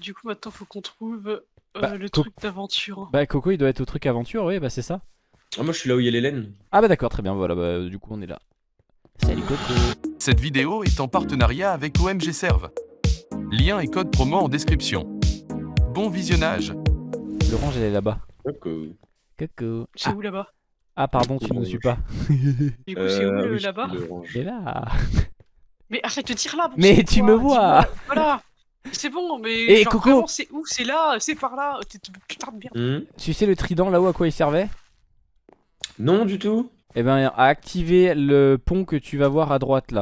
du coup, maintenant, faut qu'on trouve euh, Bah, le co- truc d'aventure. Bah Coco il doit être au truc aventure, oui bah c'est ça. Ah, moi, je suis là où il y a laines. Ah bah d'accord, très bien, voilà, bah du coup on est là. Salut Coco. Cette vidéo est en partenariat avec OMG Serve. Lien et code promo en description. Bon visionnage L'orange elle est là-bas. Coucou. Coco. C'est Ah, où là-bas? Ah, pardon, tu nous suis pas. Du coup, c'est où Euh, le- oui, là-bas? Il est là. Mais arrête de dire là bon Mais tu quoi, me vois. Voilà C'est bon, mais. Eh, genre, Coco vraiment, C'est où? C'est là C'est par là Putain de merde Hmm Tu sais le trident là-haut à quoi il servait? Non, du tout. Eh ben à activer le pont que tu vas voir à droite là.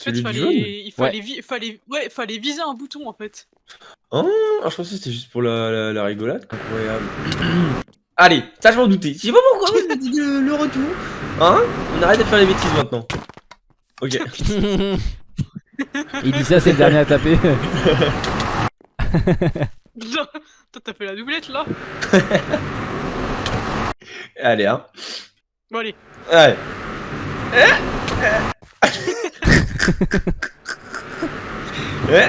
En fait, Celui du fallait... il fallait, vi- fallait... Ouais, fallait viser un bouton en fait. Ah, je pensais que c'était juste pour la, la, la rigolade. Incroyable. Allez, ça je m'en doutais. Je sais pas pourquoi vous avez dit le, le retour. Hein? On arrête de faire les bêtises maintenant. Ok. il dit ça, c'est le dernier à taper. Putain, Toi, t'as fait la doublette là Allez, hein. Bon, allez. Allez. Eh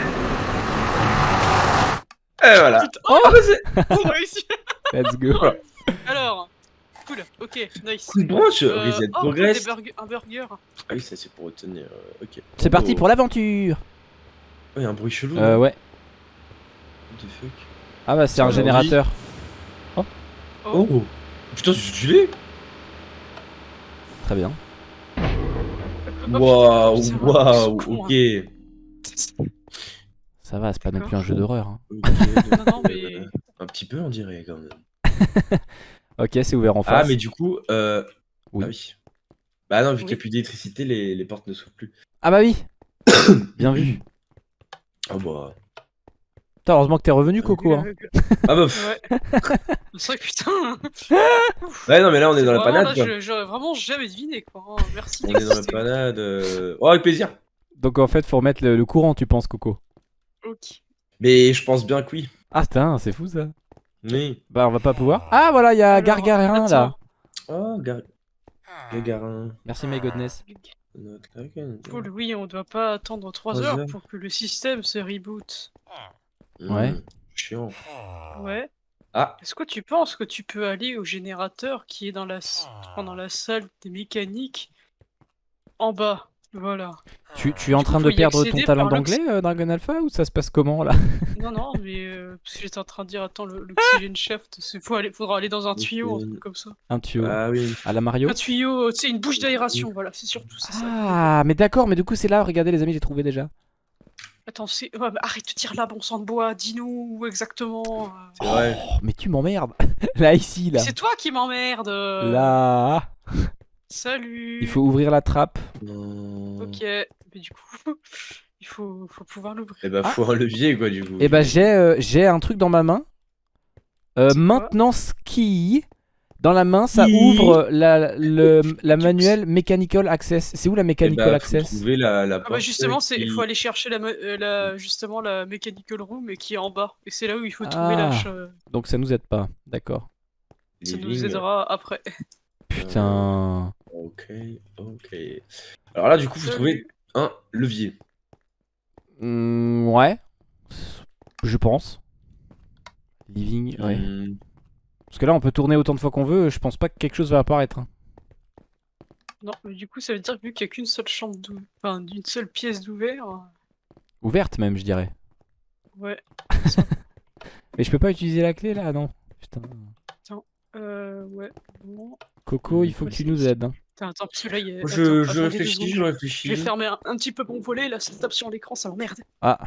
Et voilà. Putain, Oh bah, c'est- on a réussi Let's go. Alors, cool, ok, nice. Coup de branche, Euh, reset oh, progress. des burgers- un burger. Ah oui, ça c'est pour retenir. euh, ok. C'est parti Oh. pour l'aventure. Oh, y a un bruit chelou. Euh ouais. What the fuck Ah bah c'est un générateur. Oh, Oh Putain, c'est stylé Très bien. oh, Waouh, waouh, ok. hein. Ça va, c'est pas non plus un jeu d'horreur. hein. Ok, Non, non, donc, mais. euh, Un petit peu, on dirait quand même. Ok, c'est ouvert en face. Ah, mais du coup, euh... Oui. ah oui. Bah non, vu qu'il n'y a plus d'électricité, les, les portes ne s'ouvrent plus. Ah bah oui. Bien vu. Ah bah. Putain, heureusement que t'es revenu Coco. Hein. Ah bah. pff. Ouais. Putain. Ouais, non, mais là, on est dans la panade. là, quoi. je- J'aurais vraiment jamais deviné quoi. hein. Merci On est dans la panade. euh, Oh, avec plaisir. Donc en fait, faut remettre le, le courant, tu penses Coco? Ok. Mais je pense bien que oui. Ah putain, c'est fou ça. Oui. Bah on va pas pouvoir. Ah voilà, il y a Alors, Gargarin là. Oh, gar... Gagarin. Merci my goodness. Cool, oui, on doit pas attendre 3 Trois heures heures. pour que le système se reboot. Ouais. Mmh, Chiant. Ouais. Ah, Est-ce que tu penses que tu peux aller au générateur qui est dans la, s- dans la salle des mécaniques en bas? Voilà. Tu, tu es en Du train de perdre ton talent d'anglais, euh, Dragon Alpha, ou ça se passe comment là? Non, non, mais euh, parce que j'étais en train de dire, attends, le- l'oxygène shaft, il faut aller, faudra aller dans un tuyau, un truc comme ça. Un tuyau. ah oui. À la Mario Un tuyau, tu sais, une bouche d'aération, voilà, c'est surtout c'est ça. Ah, mais d'accord, mais du coup c'est là, regardez les amis, j'ai trouvé déjà. Attends, c'est... ouais, arrête de dire là, bon sang de bois, dis-nous où exactement. euh. C'est vrai. Oh, mais tu m'emmerdes. là, ici, là. C'est toi qui m'emmerde euh. Là. Salut Il faut ouvrir la trappe. Non. Ok, mais du coup, il faut, faut pouvoir l'ouvrir. Eh bah, Ah. faut un levier, quoi, du coup. Et bah j'ai euh, j'ai un truc dans ma main. Euh, maintenant ski. Dans la main, ça ouvre la, le, la manuelle Mechanical Access. C'est où la Eh Mechanical bah, faut Access trouver la, la Ah bah justement, c'est il qui- faut aller chercher la, euh, la justement la mechanical room et qui est en bas. Et c'est là où il faut trouver la Ah. ch- Donc ça nous aide pas. D'accord. Ça nous aidera après. Putain. Ok, ok. Alors là, du coup, faut Salut. trouver un levier. Hmm, ouais. Je pense. Living, ouais. Hmm, Parce que là, on peut tourner autant de fois qu'on veut. Je pense pas que quelque chose va apparaître. hein. Non, mais du coup, ça veut dire que vu qu'il n'y a qu'une seule chambre d'où... Enfin, d'une seule pièce d'ouvert. Ouverte même, je dirais. Ouais. Mais je peux pas utiliser la clé là, non. Putain. Euh, ouais. Bon. Coco, il faut que tu nous aides. hein. Attends, attends, parce que là, il y a... Je, attends, je réfléchis, je Je réfléchis. vais fermer un, un petit peu mon volet, là, ça tape sur l'écran, ça m'emmerde. Ah.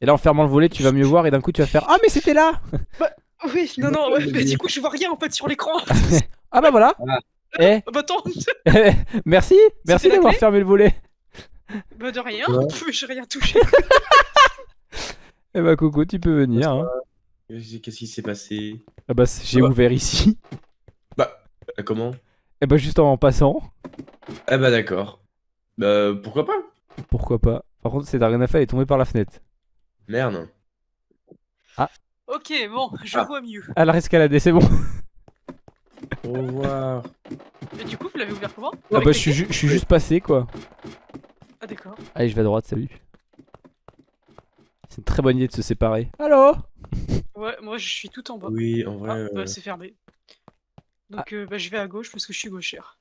Et là, en fermant le volet, tu vas mieux voir et d'un coup, tu vas faire Ah, mais c'était là Oui, non, non, ouais, mais du coup, je vois rien en fait sur l'écran. Ah bah voilà Voilà. Eh Ah bah attends, Merci Merci d'avoir fermé le volet bah de rien, Ouais. j'ai rien touché. Eh bah Coco, tu peux venir. hein. Qu'est-ce qui s'est passé? Ah bah j'ai Ah bah. ouvert ici. Bah, euh, comment? Eh bah juste en passant. Ah bah d'accord. Bah, pourquoi pas? Pourquoi pas Par contre, c'est Darganafa est tombé par la fenêtre. Merde. Ok, bon, je Ah. vois mieux. Elle a escaladé, c'est bon. Au revoir. Et du coup, vous l'avez ouvert comment? Ah Avec bah la je suis, ju- juste passé quoi. Ah d'accord. Allez, je vais à droite, salut. C'est une très bonne idée de se séparer. Allô? Ouais, moi je suis tout en bas. Oui, en vrai. Ah, euh, bah c'est fermé. Donc euh, bah, je vais à gauche parce que je suis gauchère.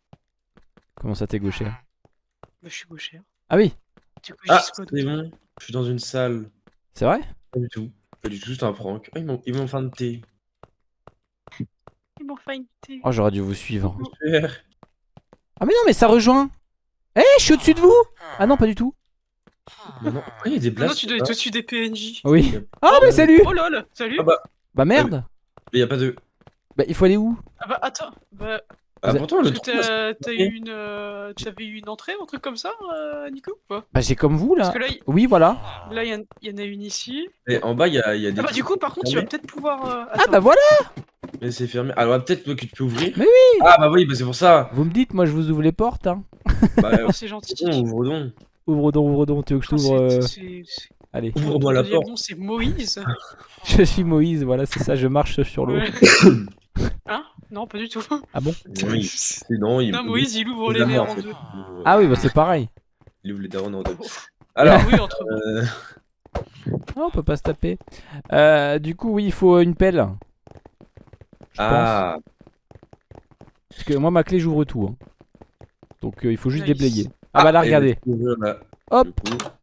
Comment ça t'es gaucher Bah je suis gauchère. Ah oui, Du coup, Ah, c'est bon. Je suis dans une salle. c'est vrai? Pas du tout. Pas du tout, c'est un prank. Ah, ils m'ont ils m'ont fait un thé. Ils m'ont fait une thé. Oh, j'aurais dû vous suivre. Ah mais non, mais ça rejoint Eh, je suis au-dessus de vous Ah non, pas du tout. Mais non, pourquoi il y a des Ah non, tu dois être au-dessus des PNJ. Oui. Ah mais salut Oh lol, salut Ah bah, Bah merde mais y a pas de. Bah il faut aller où? Ah bah attends, bah, Ah, pourtant, le trou, là, t'as eu une, euh, t'avais eu une entrée, un truc comme ça, euh, Nico ou pas? Bah j'ai comme vous là. Parce que là, il Oui, voilà. là, il y, en- y a une ici. Et en bas, il y a, il y a des. Ah bah du coup, par contre, tu vas peut-être pouvoir. euh, Ah bah voilà Mais c'est fermé. Alors, peut-être que tu peux ouvrir. Mais oui Ah, bah oui, bah c'est pour ça. Vous me dites, moi je vous ouvre les portes. Hein. Bah, Oh, c'est gentil. ouvre donc. Ouvre donc, ouvre donc, tu veux que je t'ouvre euh, Allez. Ouvre-moi la porte. c'est Moïse. Je suis Moïse, voilà, c'est ça, je marche sur l'eau. Hein Non, pas du tout. Ah bon Oui, c'est non, il Non, Moïse, il ouvre il les verres en deux. Ah oui, bah c'est pareil. Il ouvre les darons en deux. Alors, oui, entre euh, Ah, on peut pas se taper. Euh, du coup, oui, il faut une pelle. Je ah, pense. Parce que moi, ma clé, j'ouvre tout. hein. Donc euh, il faut juste Nice. déblayer. Ah bah là, regardez. là, Hop,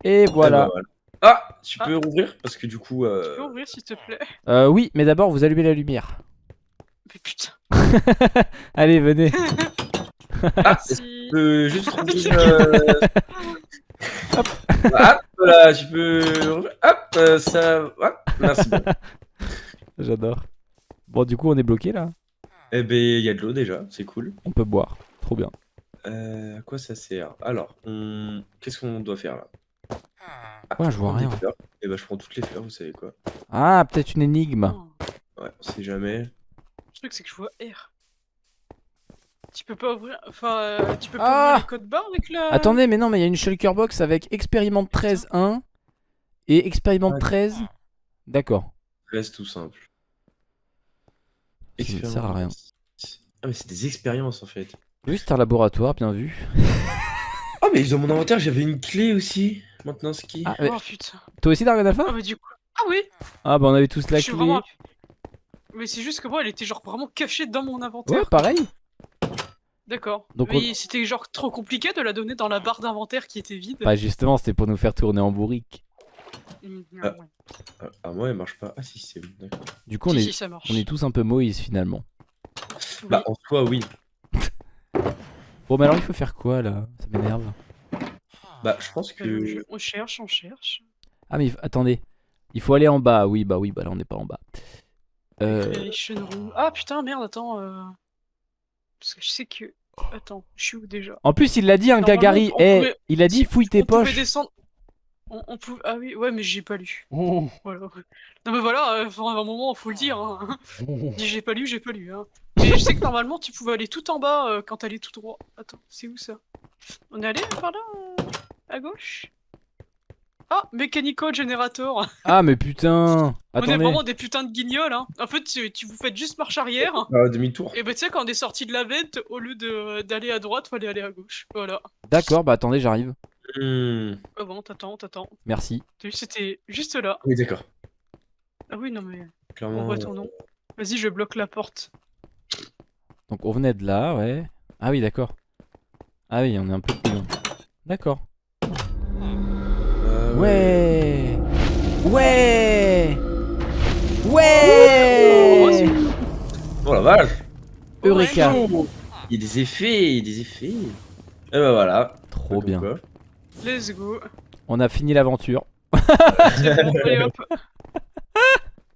et Et voilà. bah, Ah, tu Ah. peux rouvrir parce que du coup. Tu Euh... peux ouvrir, s'il te plaît Euh, oui, mais d'abord, vous allumez la lumière. Mais putain. Allez, venez. Ah, Si. tu peux juste rouvrir. Euh... Hop, voilà, tu peux. Hop, euh, ça. Hop, merci. J'adore. Bon, du coup, on est bloqué là. Eh ben, il y a de l'eau déjà, c'est cool. On peut boire. Trop bien. Euh, à quoi ça sert? Alors, on... qu'est-ce qu'on doit faire là? Ah, Ouais, je vois rien. fleurs. Eh ben, je prends toutes les fleurs, vous savez quoi. Ah, peut-être une énigme. Ouais, on sait jamais. Le truc, c'est que je vois R. Tu peux pas ouvrir. Enfin, euh, tu peux pas Ah ouvrir les codes barres avec la. Attendez, mais non, mais il y a une shulker box avec expérimente 13.1 et expérimente Ouais. 13. D'accord. Reste tout simple. Ça sert à rien. Ah, mais c'est des expériences en fait. Juste un laboratoire, bien vu. Ah, mais dans mon inventaire, j'avais une clé aussi. Maintenant, ce qui? Ah, mais Oh putain. toi aussi, Dark Alpha? Ah, bah du coup. Ah oui Ah, bah on avait tous la je clé. vraiment. Mais c'est juste que moi, elle était genre vraiment cachée dans mon inventaire. Ouais, pareil. D'accord. Donc, Mais c'était genre trop compliqué de la donner dans la barre d'inventaire qui était vide. Bah, justement, c'était pour nous faire tourner en bourrique. Mmh, Ah. ouais. Ah, ah, moi, elle marche pas. Ah, si, c'est bon, d'accord. Du coup, on Si, est, si, ça marche. on est tous un peu Moïse finalement. Oui. Bah, en soi, oui. Bon, mais alors, il faut faire quoi là? Ça m'énerve. Bah, je pense Euh, que. je- On cherche, on cherche. Ah, mais attendez. Il faut aller en bas. Oui, bah oui, bah là, on n'est pas en bas. Euh. Ah putain, merde, attends. euh, Parce que je sais que. Attends, je suis où déjà? En plus, il l'a dit, un Gagari. Eh, pouvait- il a dit fouille tes on pouvait poches. descendre. On, on pouvait... Ah oui, ouais, mais j'ai pas lu. Voilà. Non, mais voilà, euh, un moment, faut le dire. Hein. Dis j'ai pas lu, j'ai pas lu. Hein. Mais je sais que normalement, tu pouvais aller tout en bas euh, quand t'allais tout droit. Attends, c'est où ça? On est allé par là euh, À gauche? Ah, Mechanical Generator Ah, mais putain. On est Attendez. vraiment des putains de guignols, hein. En fait, tu, tu vous faites juste marche arrière. Ah, demi-tour. Et bah, tu sais, quand on est sorti de la vente, au lieu de- d'aller à droite, fallait aller à gauche. Voilà. D'accord, bah attendez, j'arrive. Hmm. Ah bon, t'attends, t'attends. Merci. T'as vu, C'était juste là. Oui, d'accord. Ah oui, non, mais. On Clairement. voit ton nom. Vas-y, je bloque la porte. Donc, on venait de là, ouais. Ah oui, d'accord. Ah oui, on est un peu plus loin. D'accord. Euh, Ouais. Ouais. Oh, Ouais. Oh la vache. Eureka. Il y a des effets, il y a des effets. Et bah voilà. Trop bien. quoi. Let's go. On a fini l'aventure.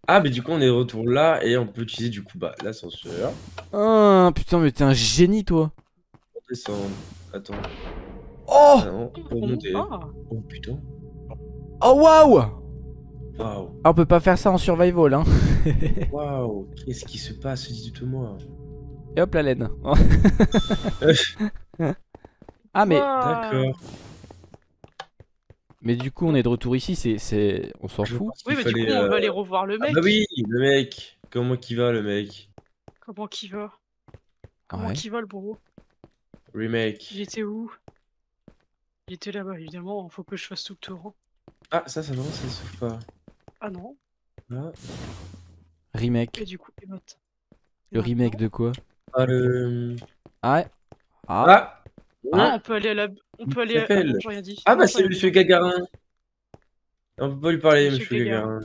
Ah, mais du coup, on est de retour là et on peut utiliser du coup bah, l'ascenseur. Ah, putain, mais t'es un génie, toi. Pour descendre. Attends. Oh. Ah non, pour On- monter. Ah, Oh putain. Oh, waouh. Waouh. Ah, on peut pas faire ça en survival, hein. Waouh. Qu'est-ce qui se passe Dites-moi. Et hop, la laine. ah, mais. D'accord. mais du coup, on est de retour ici, c'est, c'est... On s'en fout. Oui, mais du coup, on euh, va aller revoir le Ah mec. bah oui, le mec. Comment qu'il va, le mec? Comment qu'il va? Comment Ouais. qu'il va, le bro Remake. Il était où? Il était là-bas, évidemment. Faut que je fasse tout le tour. Ah, ça, ça non, ça s'ouvre pas. Ah non. Ah, Remake. Et du coup, les bottes. Le remake de quoi? Ah, le... Ah ouais. Ah. Ah Ah, on peut aller à la. On peut aller à. Ah, non, rien dit. Ah bah c'est Monsieur. Gagarin. On peut pas lui parler, Monsieur Monsieur Gagarin.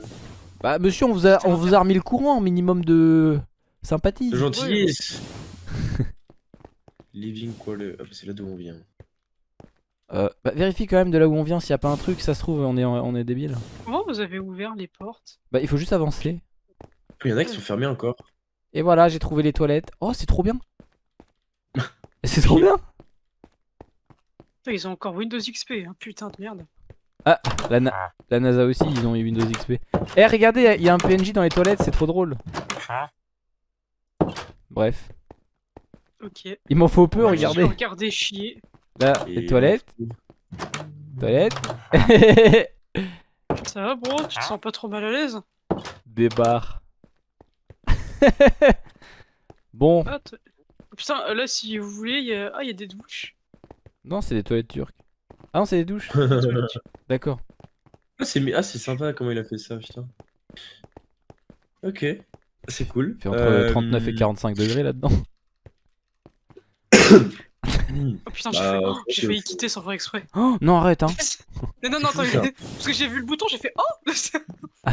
Bah monsieur, on vous a, on vous a remis le courant, minimum de sympathie. De gentillesse. Living quoi le... Ah bah c'est là d'où on vient. Euh, bah, vérifie quand même de là où on vient s'il y a pas un truc, ça se trouve on est, on est débile. Comment vous avez ouvert les portes? Bah il faut juste avancer. Il y en a qui sont fermés encore. Et voilà, j'ai trouvé les toilettes. Oh, c'est trop bien. c'est trop bien. Putain, Ils ont encore Windows XP, hein. putain de merde. La, Na- la NASA aussi, ils ont eu Windows XP. Eh, regardez, il y a un PNJ dans les toilettes, c'est trop drôle. Bref, Ok. il m'en faut peu, Je regardez. vais regarder chier. Là, Et les toilettes, toilettes. Ça va, bro? Tu te sens pas trop mal à l'aise? Des barres. bon, ah, Putain, là, si vous voulez, il y a... Ah, il y a des douches. non, c'est des toilettes turques. Ah non, c'est des douches. D'accord. Ah c'est ah, c'est sympa comment il a fait ça, putain. Ok, c'est cool. Il fait entre Euh, 39 et 45 degrés là-dedans. hmm. Oh putain, j'ai Bah, fait- oh, failli quitter sans faire exprès. Oh, non, arrête, hein. non, non, non, attends, parce que j'ai vu le bouton, j'ai fait Oh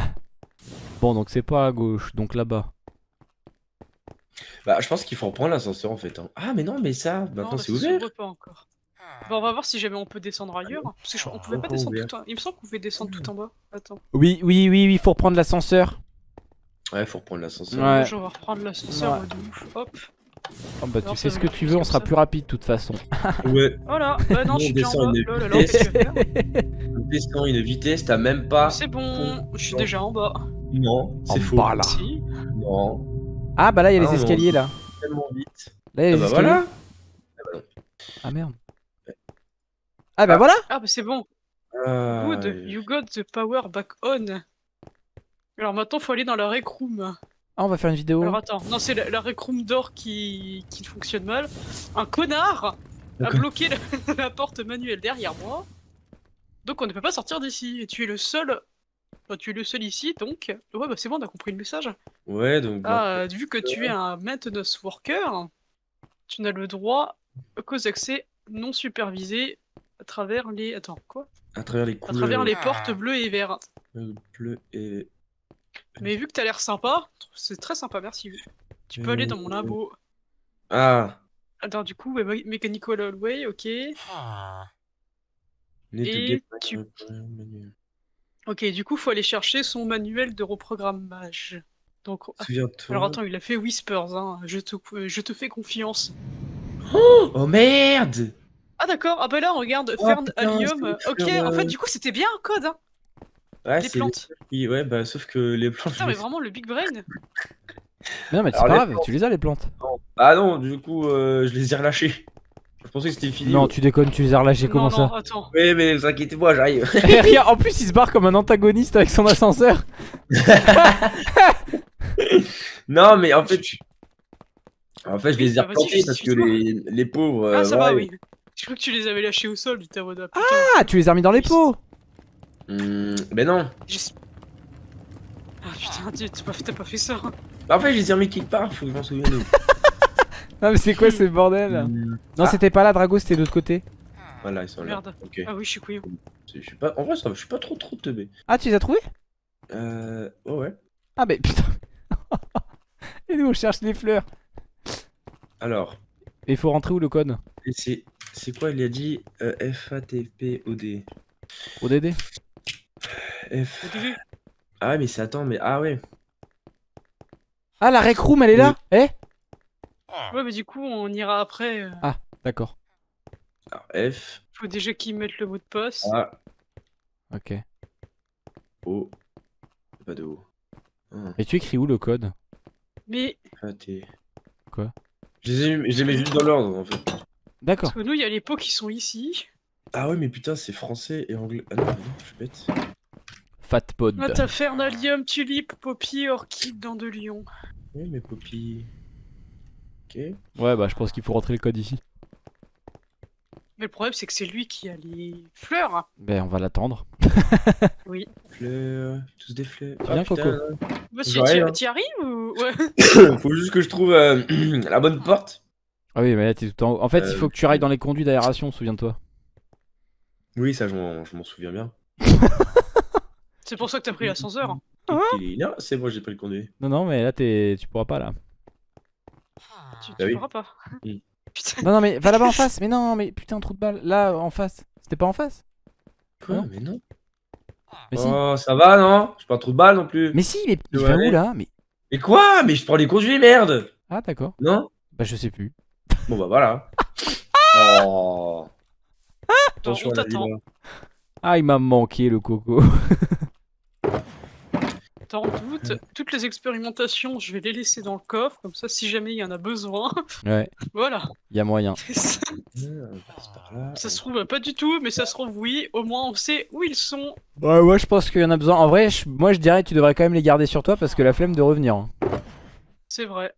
Bon, donc c'est pas à gauche, donc là-bas. Bah je pense qu'il faut reprendre l'ascenseur en fait. hein. Ah mais non mais ça, maintenant là, c'est ça ouvert. s'ouvre pas encore. Bah, on va voir si jamais on peut descendre ailleurs. Parce que je- on pouvait pas descendre ouvert. tout en... Il me semble qu'on pouvait descendre tout en bas. Attends. Oui, oui, oui, oui, faut reprendre l'ascenseur. Ouais, faut reprendre l'ascenseur. Ouais. Je vais reprendre l'ascenseur Ouais. ouais. de ouf. Hop. Oh, bah, tu fais ça ce que tu veux, on sera plus rapide de toute façon. Ouais, Voilà. Bah non, je suis déjà en bas. une Oh là là, on descend une vitesse, t'as même pas. C'est bon, je suis déjà en bas. Non, c'est En faux. bas, là. Si. Non, Ah, bah là, il y a Ah, les escaliers là. tellement vite. Là, il y a Ah les bah escaliers. voilà. Ah merde. Ah, bah voilà. Ah bah c'est bon. Ah, Good. ouais. You got the power back on. Alors maintenant, faut aller dans la rec room. Ah, on va faire une vidéo. Alors attends, non, c'est la, la rec room d'or qui... qui fonctionne mal. Un connard a bloqué la, la porte manuelle derrière moi. Donc on ne peut pas sortir d'ici. Et tu es le seul. Tu es le seul ici, donc. Ouais, bah c'est bon, on a compris le message. Ouais, donc. Ah, vu que tu es un maintenance worker, tu n'as le droit qu'aux accès non supervisés à travers les. Attends, quoi? À travers les À couleurs. travers les portes bleues et vertes. bleu et. Mais vu que t'as l'air sympa, c'est très sympa, merci. Tu peux aller dans mon labo. Ah. Attends, du coup, me- Mechanical Hallway, ok. To Et tu-. Ok, du coup, faut aller chercher son manuel de reprogrammage. Donc, ah, alors attends, il a fait Whispers, hein. Je te, je te fais confiance. Oh merde Ah d'accord, ah bah là, regarde, Oh, Fern Allium. Ok, en fait, euh, du coup, c'était bien un code, hein. Ouais, Les c'est plantes. les- Ouais, bah sauf que les plantes. Putain, je mais les- vraiment, le Big Brain. Mais non, mais c'est Alors, pas les grave, tu les as les plantes. Ah non, du coup, euh, je les ai relâchés. Je pensais que c'était fini. Non, tu déconnes, tu les as relâchés, comment non, non, ça attends. Ouais, mais vous inquiétez pas, j'arrive. Regarde, en plus, il se barre comme un antagoniste avec son ascenseur. non, mais en fait. je- En fait, je les ai bah, vas-y, replantés parce que les, les pauvres. Ah, euh, ça va, oui. Je crois que tu les avais lâchés au sol, du tarot putain. Ah, tu les as remis dans les pots. Hmm, ben non. Ah putain, tu- t'as pas, fait- t'as pas fait ça. hein. Bah, en fait, je les ai remis quelque part, faut que je m'en souvienne. Non, mais c'est quoi ce bordel? Hmm, Non, c'était pas là, Drago, c'était de l'autre côté. Voilà, ils sont là. Merde. Ok. Ah oui, je suis couillon. Je suis pas... En vrai, ça je suis pas trop trop teubé. Ah, tu les as trouvés? Euh. Oh ouais. Ah, mais putain. Et nous, on cherche les fleurs. Alors. Et il faut rentrer où le code? C'est quoi, il a dit euh, FATPOD. ODD F. Ah, ouais, mais c'est. Attends, mais. Ah ouais. Ah, la rec room, elle est là Eh Ouais, mais du coup, on ira après. euh, D'accord. Alors, F. Faut déjà qu'ils mettent le mot de passe. A. Ok. O. Pas de O. Ah, Et tu écris où le code? Mais FAT. Quoi? Je les, ai, je les mets juste dans l'ordre en fait. D'accord. parce que nous, il y a les pots qui sont ici. Ah ouais, mais putain, c'est français et anglais. Ah non, non, je suis bête. Fatpod. Ah, t'as Fernalium, Tulipe, Poppy, Orchid, dans de Lion. Oui, mais Poppy. Ok. Ouais, bah, je pense qu'il faut rentrer le code ici. Mais le problème, c'est que c'est lui qui a les fleurs. Ben, on va l'attendre. Oui. Fleurs, tous des fleurs. Tu viens, Coco si, J'aurais, t'y hein. arrives ou. Ouais? Faut juste que je trouve euh, la bonne porte. Ah oui, mais là t'es tout en haut. En fait, il Euh, faut que tu ailles dans les conduits d'aération, souviens-toi. Oui, ça, je m'en je m'en souviens bien. C'est pour ça que t'as pris l'ascenseur. Il est- Non, c'est bon, j'ai pris le conduit. Non, non, mais là t'es, tu pourras pas là. Tu, Bah tu oui. pourras pas. Mm. Putain. Non, non, mais va là-bas en face. Mais non, mais putain, trou de balle. Là, en face. C'était pas en face? Quoi? Non. Mais non. Mais si. Oh, ça va, non? J'ai pas trop de balles non plus. Mais si, mais il Ouais. fait où là? Mais Mais quoi? Mais je prends les conduits, merde ah d'accord. Non? Bah je sais plus. Bon, bah voilà. oh. Attention on t'attend. Ah, il m'a manqué le coco. T'en doutes, toutes les expérimentations, je vais les laisser dans le coffre, comme ça, si jamais il y en a besoin. ouais, voilà. il y a moyen. ça Ah, là. se trouve pas du tout, mais ça se trouve oui. Au moins, on sait où ils sont. Ouais, ouais, je pense qu'il y en a besoin. En vrai, je- moi je dirais que tu devrais quand même les garder sur toi parce que la flemme de revenir. hein. C'est vrai.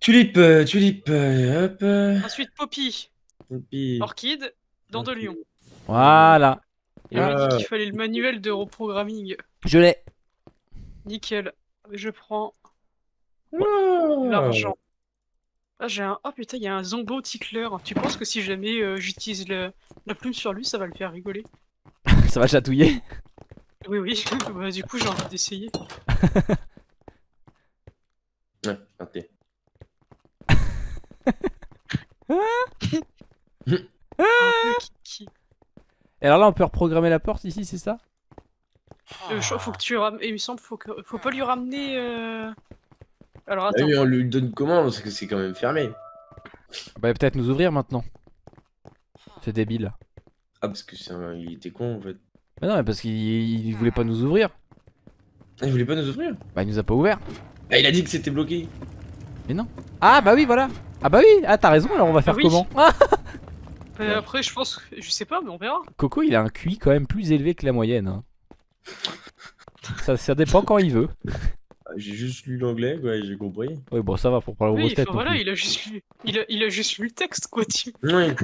Tulipe, tulipe, euh, hop. euh, Ensuite, Poppy, puis- Orchide, Dent de Lion. Voilà. Il m'a Ah. dit qu'il fallait le manuel de reprogramming. Je l'ai. Nickel. Je prends Ah. l'argent. Ah, j'ai un. Oh putain, il y a un Zombo Tickler. Tu penses que si jamais euh, j'utilise le- la plume sur lui, ça va le faire rigoler? Ça va chatouiller. Oui, oui. Bah, du coup, j'ai envie d'essayer. Ouais. Un peu kiki. Et alors là, on peut reprogrammer la porte ici, c'est ça? Euh, faut que tu ram... Il me semble faut que faut pas lui ramener. euh, Alors Ah attends. oui, on lui donne comment Parce que c'est quand même fermé. Bah peut-être nous ouvrir maintenant. C'est débile. Ah, parce que c'est un... il était con en fait. Mais non, mais parce qu'il il voulait pas nous ouvrir. Ah, il voulait pas nous ouvrir? Bah il nous a pas ouvert. Ah, il a dit que c'était bloqué. Ah bah oui, voilà. Ah bah oui, ah t'as raison, alors on va faire oui. comment? Euh, Après, je pense, que- je sais pas, mais on verra. Coco, il a un QI quand même plus élevé que la moyenne. hein. Ça, ça dépend quand il veut. Ah, J'ai juste lu l'anglais, quoi, et j'ai compris. Oui, bon, ça va pour parler aux grosses têtes. voilà, il a juste lu, il a, il a juste lu le texte, quoi. Tu... Oui.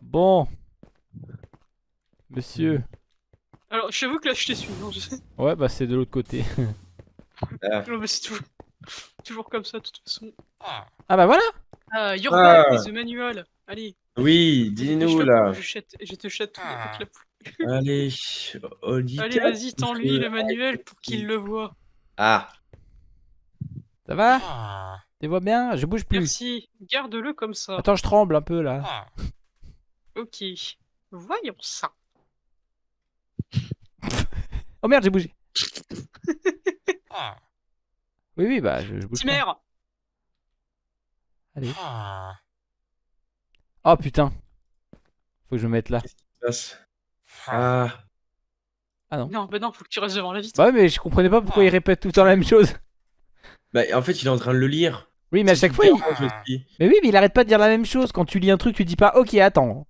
Bon. Monsieur. Alors, j'avoue que là, je t'ai su. Non, je sais. Ouais, bah c'est de l'autre côté. Ah. Non, mais c'est toujours... toujours comme ça, de toute façon. Ah bah voilà Ah, Your Ah. The manual. Allez. Oui, dis-nous là. Je, te chatouille avec la. Allez. Allez, vas-y, tends-lui le manuel pour qu'il le voit. Ah, Ça va? Tu vois bien? Je bouge plus. Merci. Garde-le comme ça. Attends, je tremble un peu là. Ok. Voyons ça. Oh merde, j'ai bougé. Oui, oui, bah je, je bouge. pas. Timer Allez. Oh putain. Faut que je me mette là. passe? Ah, Non, bah non, faut que tu restes devant la vitre. Bah ouais, mais je comprenais pas pourquoi il répète tout le temps la même chose. bah en fait, il est en train de le lire. Oui, mais à chaque fois, il... Mais oui, mais il arrête pas de dire la même chose. Quand tu lis un truc, tu dis pas OK, attends.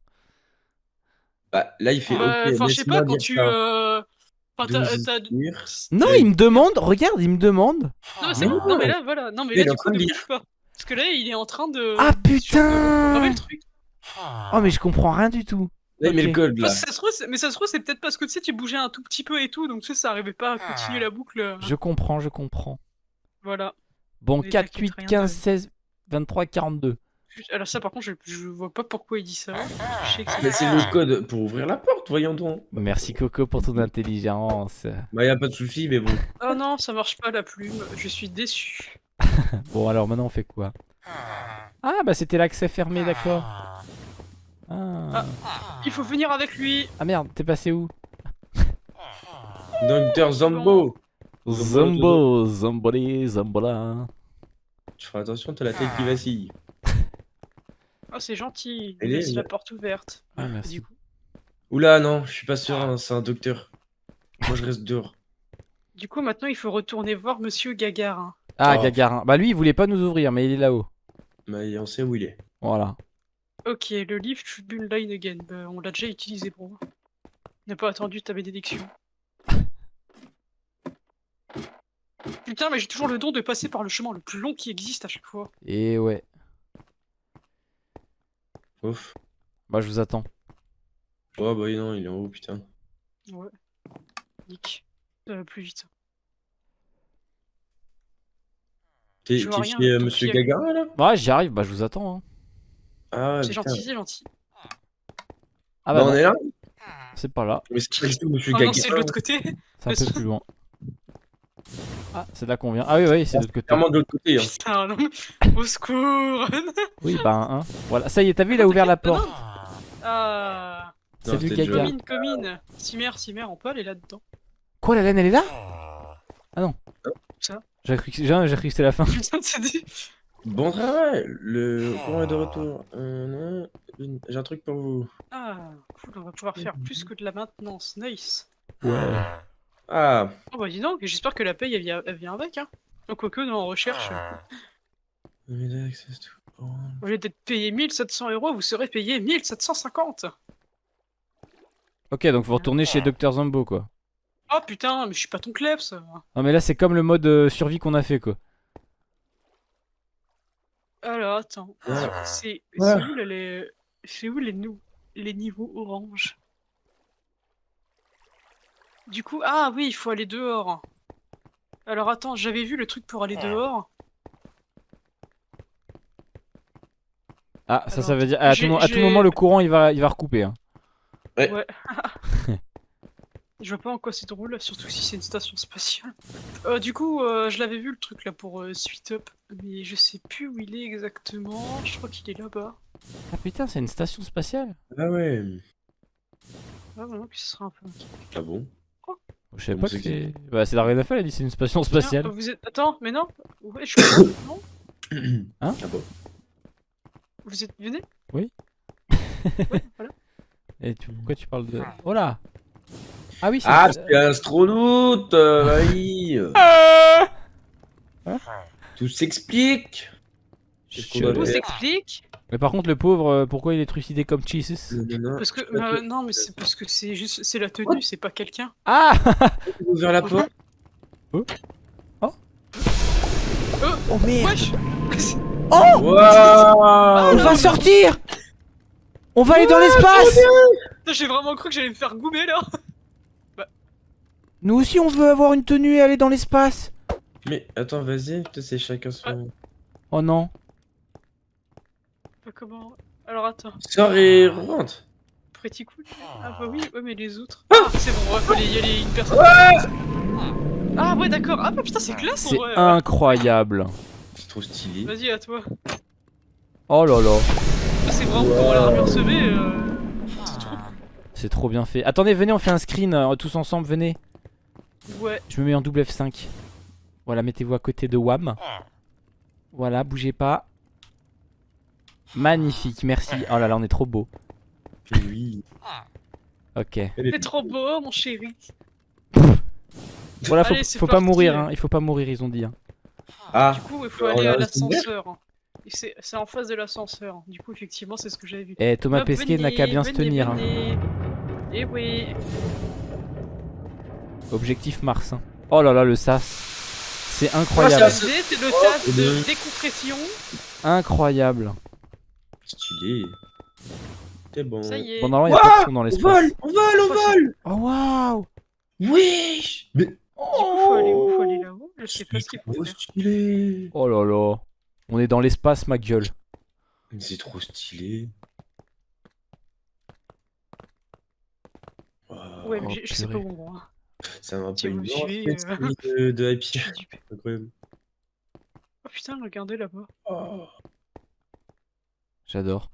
Bah là, il fait. Euh, ok, Enfin, je sais pas, quand tu. euh, Enfin, t'as- Douze t'as- lire. Non, il me demande, regarde, il me demande. Non, mais, c'est- Non. non, mais là, voilà. Non, mais là, du coup, ne lire. bouge pas. Parce que là, il est en train de. Ah, putain de reprogrammer le truc. Oh, mais je comprends rien du tout. Là, il met Ok. le code là. Ça se trouve, mais ça se trouve, c'est peut-être parce que tu sais, tu bougeais un tout petit peu et tout, donc tu sais, ça arrivait pas à continuer la boucle. Je comprends, je comprends. Voilà. Bon, Mais 4, t'inquiète, 8, rien 15, de- 16, 23, 42. Alors, ça, par contre, je, je vois pas pourquoi il dit ça. Je sais que c'est- Mais c'est le code pour ouvrir la porte, voyons donc. Merci Coco pour ton intelligence. Bah, y a pas de souci, mais bon. Oh non, ça marche pas la plume. Je suis déçu. Bon, alors maintenant on fait quoi? Ah, bah c'était l'accès fermé, d'accord. Ah. Il faut venir avec lui. ah merde, t'es passé où? Docteur Zambo. Zombo, zomboli, zombola. Tu feras attention, t'as la tête qui vacille. Oh, c'est gentil. Est- Laisse la porte ouverte. Ah, merci. Du coup, Oula, non, je suis pas serein, c'est un docteur. Moi, je reste dehors. du coup, maintenant, il faut retourner voir Monsieur Gagarin. Ah, Oh. Gagarin. Bah lui, il voulait pas nous ouvrir, mais il est là-haut. Mais on sait où il est. Voilà. Ok, le livre Tribune Line Again. Bah, on l'a déjà utilisé, bro. On n'a pas attendu ta bénédiction. Putain, mais j'ai toujours le don de passer par le chemin le plus long qui existe à chaque fois. Et ouais. Ouf. Bah je vous attends. Oh bah non, il est en haut, putain. Ouais. Nick. Va plus vite. T'es chez euh, Monsieur pied. Gagarin là? Ouais, j'y arrive, bah je vous attends. hein. Ah, C'est gentil, c'est gentil. Ah Bah, bah, on non, est là? C'est pas là, Mais c'est pas du tout Monsieur Oh c'est de l'autre côté. c'est un peu plus loin. Ah, c'est là qu'on vient. Ah oui, oui, c'est de l'autre côté. Clairement de l'autre côté. Hein. Putain, non. Au secours. Oui, bah un. Voilà, ça y est, t'as vu, il a ouvert la porte. Ah. C'est du jeu. Comine, comine. Cimer, Cimer, on peut aller là-dedans. Quoi, la laine, elle est là? Ah non. Ça J'ai cru que j'ai j'ai cru que c'était la fin. Putain, c'est dit. Bon travail, le courant est de retour. Euh, J'ai un truc pour vous. Ah, cool, on va pouvoir faire plus que de la maintenance. Nice. Ouais. Ah, Oh bah dis donc, j'espère que la paye elle vient, elle vient avec, hein. Donc, quoique, nous en recherche, courant. au lieu d'être payé 1700 euros, vous serez payé 1750. Ok, donc vous retournez chez Dr Zombo, quoi. Oh putain, mais je suis pas ton kleps. Non, mais là, c'est comme le mode euh, survie qu'on a fait, quoi. Alors, attends. C'est Ouais. c'est où, là, les... c'est où les, nou- les niveaux orange? Du coup, ah oui, il faut aller dehors. Alors attends, j'avais vu le truc pour aller dehors. Ah, ça, ça veut dire. À tout, à moment, le courant, il va, il va recouper. Hein. Ouais. je vois pas en quoi c'est drôle, surtout si c'est une station spatiale. Euh, du coup, euh, je l'avais vu le truc là pour euh, Sweet Up, mais je sais plus où il est exactement. Je crois qu'il est là-bas. Ah putain, c'est une station spatiale Ah ouais. Ah vraiment que ce sera un peu. Ah bon? Je savais Comment pas c'est que c'est. Bah, c'est elle a dit c'est une station spatiale. Tiens, vous êtes. Attends, mais non. Ouais, je crois. non. Hein? Ah bon Vous êtes venez? Oui. Ouais, voilà. Et tu... pourquoi tu parles de. Oh là Ah oui, c'est. Ah, c'est astronaute euh, oui. Ah. Tout s'explique. Tout s'explique. Mais par contre, le pauvre, euh, pourquoi il est trucidé comme Jesus? Parce que euh, non, mais c'est parce que c'est juste c'est la tenue, c'est pas quelqu'un. Ah ouvrir la porte. Oh. Merde. Wesh. Waouh On va sortir On va aller dans l'espace J'ai vraiment cru que j'allais me faire goumer là. Nous aussi, on veut avoir une tenue et aller dans l'espace Mais attends, vas-y, c'est chacun son. Oh non Bah, comment Alors attends, Sors et rentre pretty cool. Ah bah oui, ouais mais les autres. Ah c'est bon, ouais, aller y aller une personne. Ah ouais d'accord. Ah bah putain c'est classe en C'est vrai. incroyable C'est trop stylé. Vas-y à toi. Oh là là L'armure. Euh... C'est trop C'est trop bien fait. Attendez, venez, on fait un screen euh, tous ensemble, venez. Ouais. Je me mets en double F5. Voilà, mettez-vous à côté de Wam. Voilà, bougez pas. Magnifique, merci. Oh là là, on est trop beau. Oui. Ok. T'es trop beau mon chéri. Voilà, faut, Allez, c'est faut pas mourir, hein. Il faut pas mourir, ils ont dit. Hein. Ah, Du coup il faut aller à l'ascenseur. Et C'est en face de l'ascenseur. Du coup effectivement c'est ce que j'avais vu. Eh, Thomas Hop, Pesquet n'a qu'à venez, bien se venez, tenir. hein. venez. Eh oui. Objectif Mars. hein. Oh là là, le sas. C'est Ah, incroyable. L'idée c'est le Oh, de oui. décompression. Incroyable. stylé. C'est bon. Ça y est. Bon, normalement, il y a pas de son dans On l'espace. vole On vole On vole Oh waouh Wesh Mais Du coup, faut aller où? Faut aller là-haut? Je sais pas ce qu'il faut trop faire. stylé Oh là là. On est dans l'espace, ma gueule. Mais C'est trop stylé. Ouais, mais Oh, je- je sais pas où on va. C'est un Si peu une euh. de, de Happy. Incroyable. Oh putain, regardez là-bas. Oh, J'adore.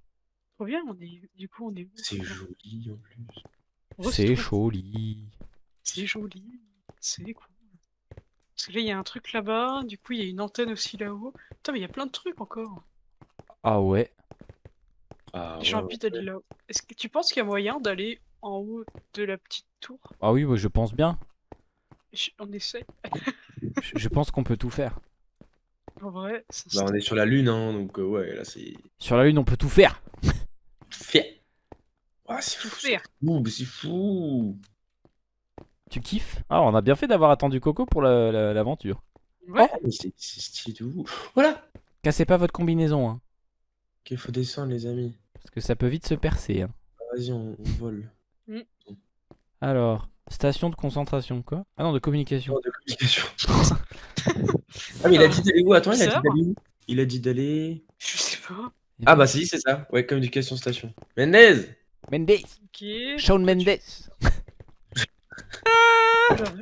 Trop bien, on est. Du coup, on est où c'est joli en plus. Vrai, C'est joli. C'est joli. C'est cool. Parce que là, il y a un truc là-bas. Du coup, il y a une antenne aussi là-haut. Putain, mais il y a plein de trucs encore. Ah ouais. Ah, J'ai ouais, envie d'aller là-haut. Est-ce que tu penses qu'il y a moyen d'aller en haut de la petite tour? Ah oui, bah, je pense bien. Je- On essaie. Je, je pense qu'on peut tout faire. En vrai, ça Bah, on est sur la lune, hein, donc euh, ouais, là c'est Sur la Lune, on peut tout faire. fait. Ah, c'est tout fou, faire. c'est fou. Tu kiffes? Ah, on a bien fait d'avoir attendu Coco pour la- la- l'aventure. Ouais. Mais c'est stylé de ouf. Voilà. Cassez pas votre combinaison, hein. Ok, faut descendre les amis. Parce que ça peut vite se percer. Hein. Vas-y, on, on vole. Alors, station de concentration, quoi? Ah non, de communication. de communication. ah, mais il a dit d'aller où? Attends, il a dit d'aller où? Il a dit d'aller. Je sais pas. Ah, bah, si, c'est ça. Ouais, communication station. Mendez Mendes Ok. Shawn Mendes Voilà,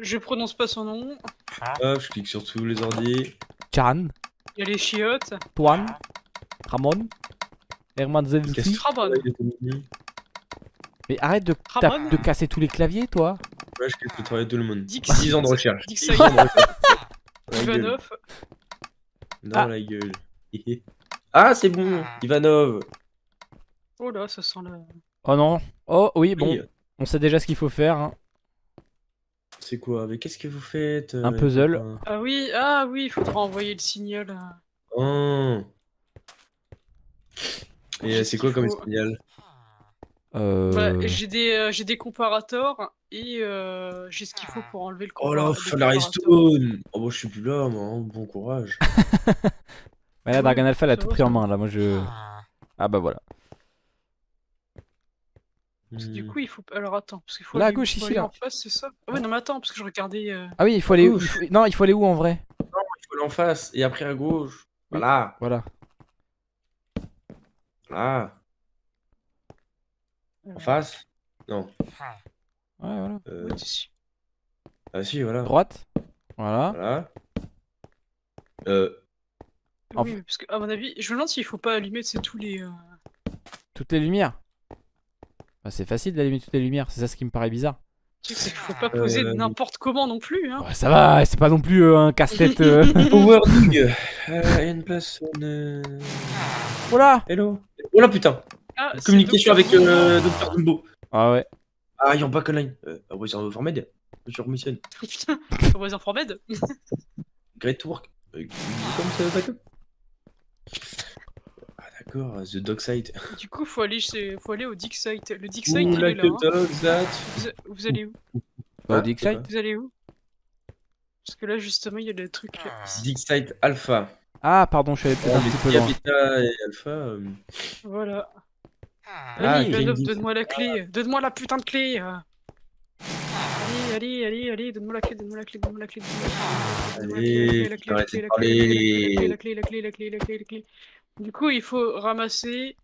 Je prononce pas son nom. Hop, je clique sur tous les ordi. Chan Il y a les chiottes. Tuan Ramon Herman Zelensky Qu'est-ce Ramon. Mais arrête de, Ramon. tape- de casser tous les claviers, toi Ouais, je clique le travail de tout le monde. Dix. 10 ans de recherche. Dix 10 ans de recherche. Dans la gueule. Ivanov. Ah. la gueule. Ah, c'est bon. Ivanov. Oh là, ça sent la. Oh non Oh oui, bon, Oui, on sait déjà ce qu'il faut faire. hein. C'est quoi Mais qu'est-ce que vous faites Un euh, puzzle. copains Ah oui, ah oui, il faudra envoyer le signal. Oh. Et euh, c'est quoi comme Faut- signal Euh... Bah, j'ai des, euh, j'ai des comparators et euh, j'ai ce qu'il faut pour enlever le Oh là, comparator. redstone Oh bah je suis plus là moi, hein. bon courage. bah là, Dragon Alpha, elle a tout pris en main, là, moi je... Ah bah voilà. Parce que Du Hmm. coup, il faut. Alors attends, parce qu'il faut. Là, à aller- gauche, ici, là. en face, c'est ça? Ah ouais, non, mais attends, parce que je regardais. euh, Ah oui, il faut aller où Ouf. il faut- Non, il faut aller où en vrai? Il faut aller en face et après à gauche. Voilà, Voilà. voilà. En face? Non. Ouais, voilà. Euh, ah si, voilà. Droite. Voilà. Voilà. Euh, En Oui, parce que, à mon avis, je me demande s'il faut pas allumer c'est tous les. euh, Toutes les lumières. Bah, c'est facile d'allumer toutes les lumières, c'est ça ce qui me paraît bizarre. Tu sais, qu'il faut pas poser Euh, n'importe comment non plus, hein. Ouais, ça va, c'est pas non plus euh, un casse-tête. euh. Power Dig. Euh, une place. voilà Hello. Oh là putain. Ah, Communication avec euh, Dr. Dumbo. Ah ouais. Ah, il y a pas line. Euh, ah ouais, c'est un Formed. Je remissionne. Putain, comment ils en Med Great work. Euh, comme ça, backup. Ah d'accord, The Dog Site. Du coup, faut aller, chez... faut aller au dig site. Le dig site, Ouh, il est là. a hein. dog that. Vous, vous allez où Bah, Ah, au Dig c'est Site. Vous allez où Parce que là, justement, il y a des trucs. euh, Dig Site Alpha. Ah, pardon, je suis allé peut-être un les petit peu loin. Habitat et Alpha. euh, Voilà. Ah, Allez, donne-moi la clé. Donne-moi la putain de clé. euh. Allez, allez, allez, allez, donne-moi la clé, donne-moi la clé, donne-moi la clé, donne-moi la clé, donne-moi la clé, Allez, la clé, la clé, la arrêtez de clé, la parler. clé, la clé, la clé, la clé, la clé. Du coup, il faut ramasser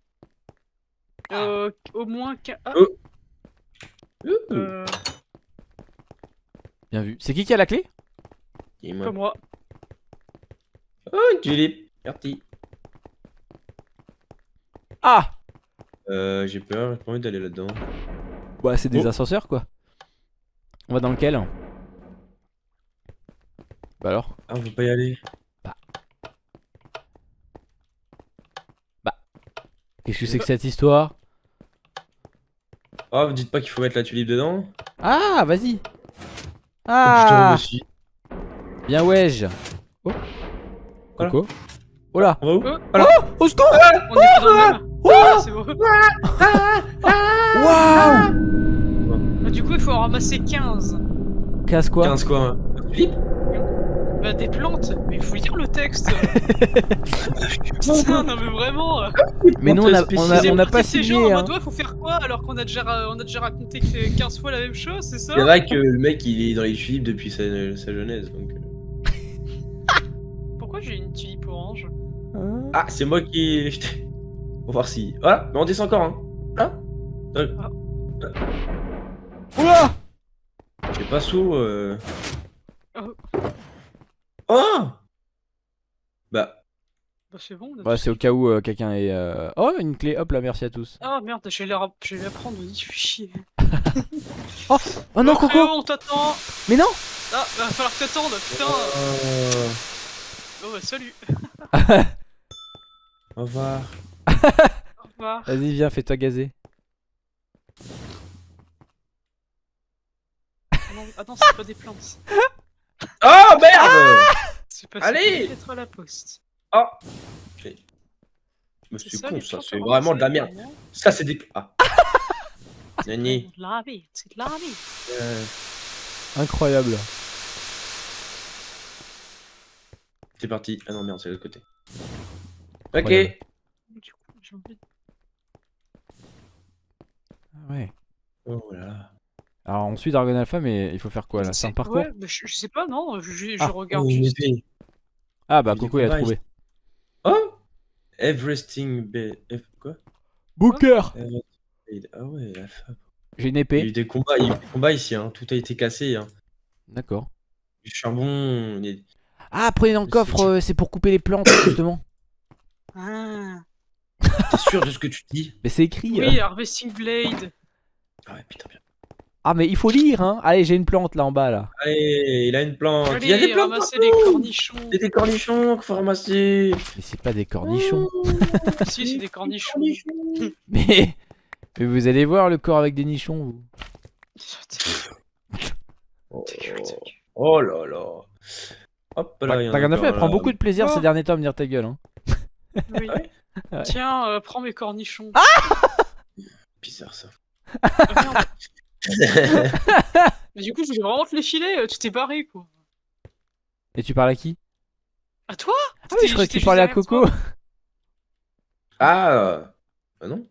euh, au moins qu'un. Ah, Oh. Ouh. euh, Bien vu. C'est qui qui a la clé? Et moi. pas moi. Oh, une tulipe. Merci. Ah Euh, j'ai peur, j'ai pas envie d'aller là-dedans. Bah, c'est des Oh. ascenseurs quoi. On va dans lequel? Bah alors? Ah, on veut pas y aller. Qu'est-ce que c'est que cette histoire? Oh, vous dites pas qu'il faut mettre la tulipe dedans? Ah, vas-y. Oh Ah. aussi. Bien wesh. Oh. Voilà. Coco. Oh là. On va où? Oh. Voilà. Au secours. On est. Ah, c'est bon. Waouh. Ah, du coup, il faut en ramasser 15. Casse quoi? 15 quoi. Tulipe? Bah, des plantes. Mais il faut lire le texte. Putain, non, mais vraiment. euh, Mais nous on a, on a, c'est on a pas de ces gens signé en hein. mode, ouais, faut faire quoi alors qu'on a déjà, ra- on a déjà raconté que 15 fois la même chose, c'est ça? C'est vrai que le mec il est dans les tulipes depuis sa, sa jeunesse donc. euh. Pourquoi j'ai une tulipe orange? Ah, c'est moi qui va voir si. Voilà, mais on descend encore hein. Là Oula J'ai pas saut. Euh... Oh. Oh Bah. Bah, c'est bon. Bah c'est au cas où euh, quelqu'un est... euh, Oh une clé, hop là merci à tous. Ah merde, je vais la, ra- je vais la prendre, je fais chier. Oh non Oh, Coco frérot, on t'attend Mais non Ah, va falloir que t'attendes, putain Euh, Oh bah salut Au revoir. Au revoir Vas-y viens fais-toi gazer. Ah non, ah non, c'est pas des plantes. Oh merde C'est pas Allez être à la poste. Oh Mais C'est con ça, c'est vraiment de la merde. vraiment- Ça c'est des. Ah Nani. C'est de la vie, c'est de la vie. Euh, Incroyable. C'est parti. Ah non merde, c'est de l'autre côté. Ok. Du coup, j'ai envie de... Ah Ouais. Oh là. Alors on suit Dragon Alpha, mais il faut faire quoi là? C'est un parcours? Ouais, bah, je, je sais pas, non, je, Ah, regarde Oh, juste. épée. Ah bah Coco il a trouvé. Oh Everesting. F- Quoi? Booker Everesting- Ah ouais, la femme. J'ai une Il y a épée. eu des combats, il y a eu des combats ici, hein. tout a été cassé. Hein. D'accord. Du charbon. Ah, prenez dans le coffre, euh, c'est pour couper les plantes justement. Ah. T'es sûr de ce que tu dis? Mais c'est écrit. Oui, euh. Harvesting Blade. Ah ouais, putain, bien. Ah mais il faut lire hein. Allez, j'ai une plante là en bas là. Allez, il a une plante. il y a Allez, des plantes les cornichons. Il y a des cornichons qu'il faut ramasser. Mais c'est pas des cornichons. si, c'est des cornichons. mais... mais vous allez voir le corps avec des nichons vous. Oh, oh là là. Hop là, il y en a Dragon Alpha encore elle prend là. beaucoup de plaisir Oh. ces derniers temps à me dire ta gueule. Hein. Oui. Ouais. Ouais. Tiens, euh, prends mes cornichons. Bizarre ça. Ah, merde. Mais du coup, je voulais vraiment te les filer, euh, tu t'es barré quoi. Et tu parles à qui? À toi? Ah oui, je croyais que tu parlais à Coco. ah Ah non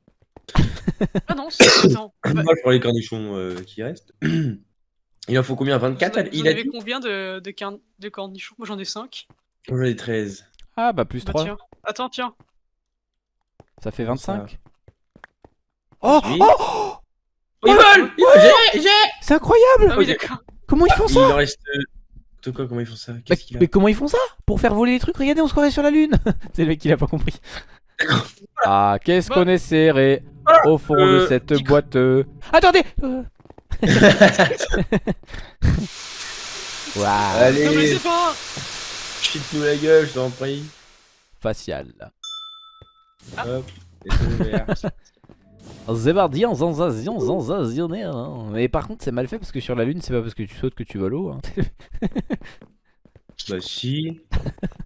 Ah non, c'est. Bah, Moi je prends les cornichons euh, qui restent. Il en faut combien? 24 vous en- Il vous a avez dit combien de, de, car- de cornichons? Moi j'en ai 5. Moi j'en ai 13. Ah bah plus Bah 3. tiens. Attends, tiens. Ça fait 25. ça Oh, Oui. oh, oh Oh, ils volent Ils volent J'ai J'ai C'est incroyable Ah oui. Comment ils font Il ça en reste. euh, De quoi Comment ils font ça? A? mais comment ils font ça? Pour faire voler les trucs Regardez, on se croirait sur la lune C'est le mec qui l'a pas compris. Ah, qu'est-ce Bah. qu'on est serré au fond de Euh, cette boîte. euh. Attendez euh. Waouh Non, mais Allez, c'est pas chute-nous la gueule, je t'en prie. Facial. Hop, et c'est ouvert. Zébardian, zanzazian, zanzazionnaire. hein. Mais par contre, c'est mal fait parce que sur la lune, c'est pas parce que tu sautes que tu voles haut. hein. Bah si.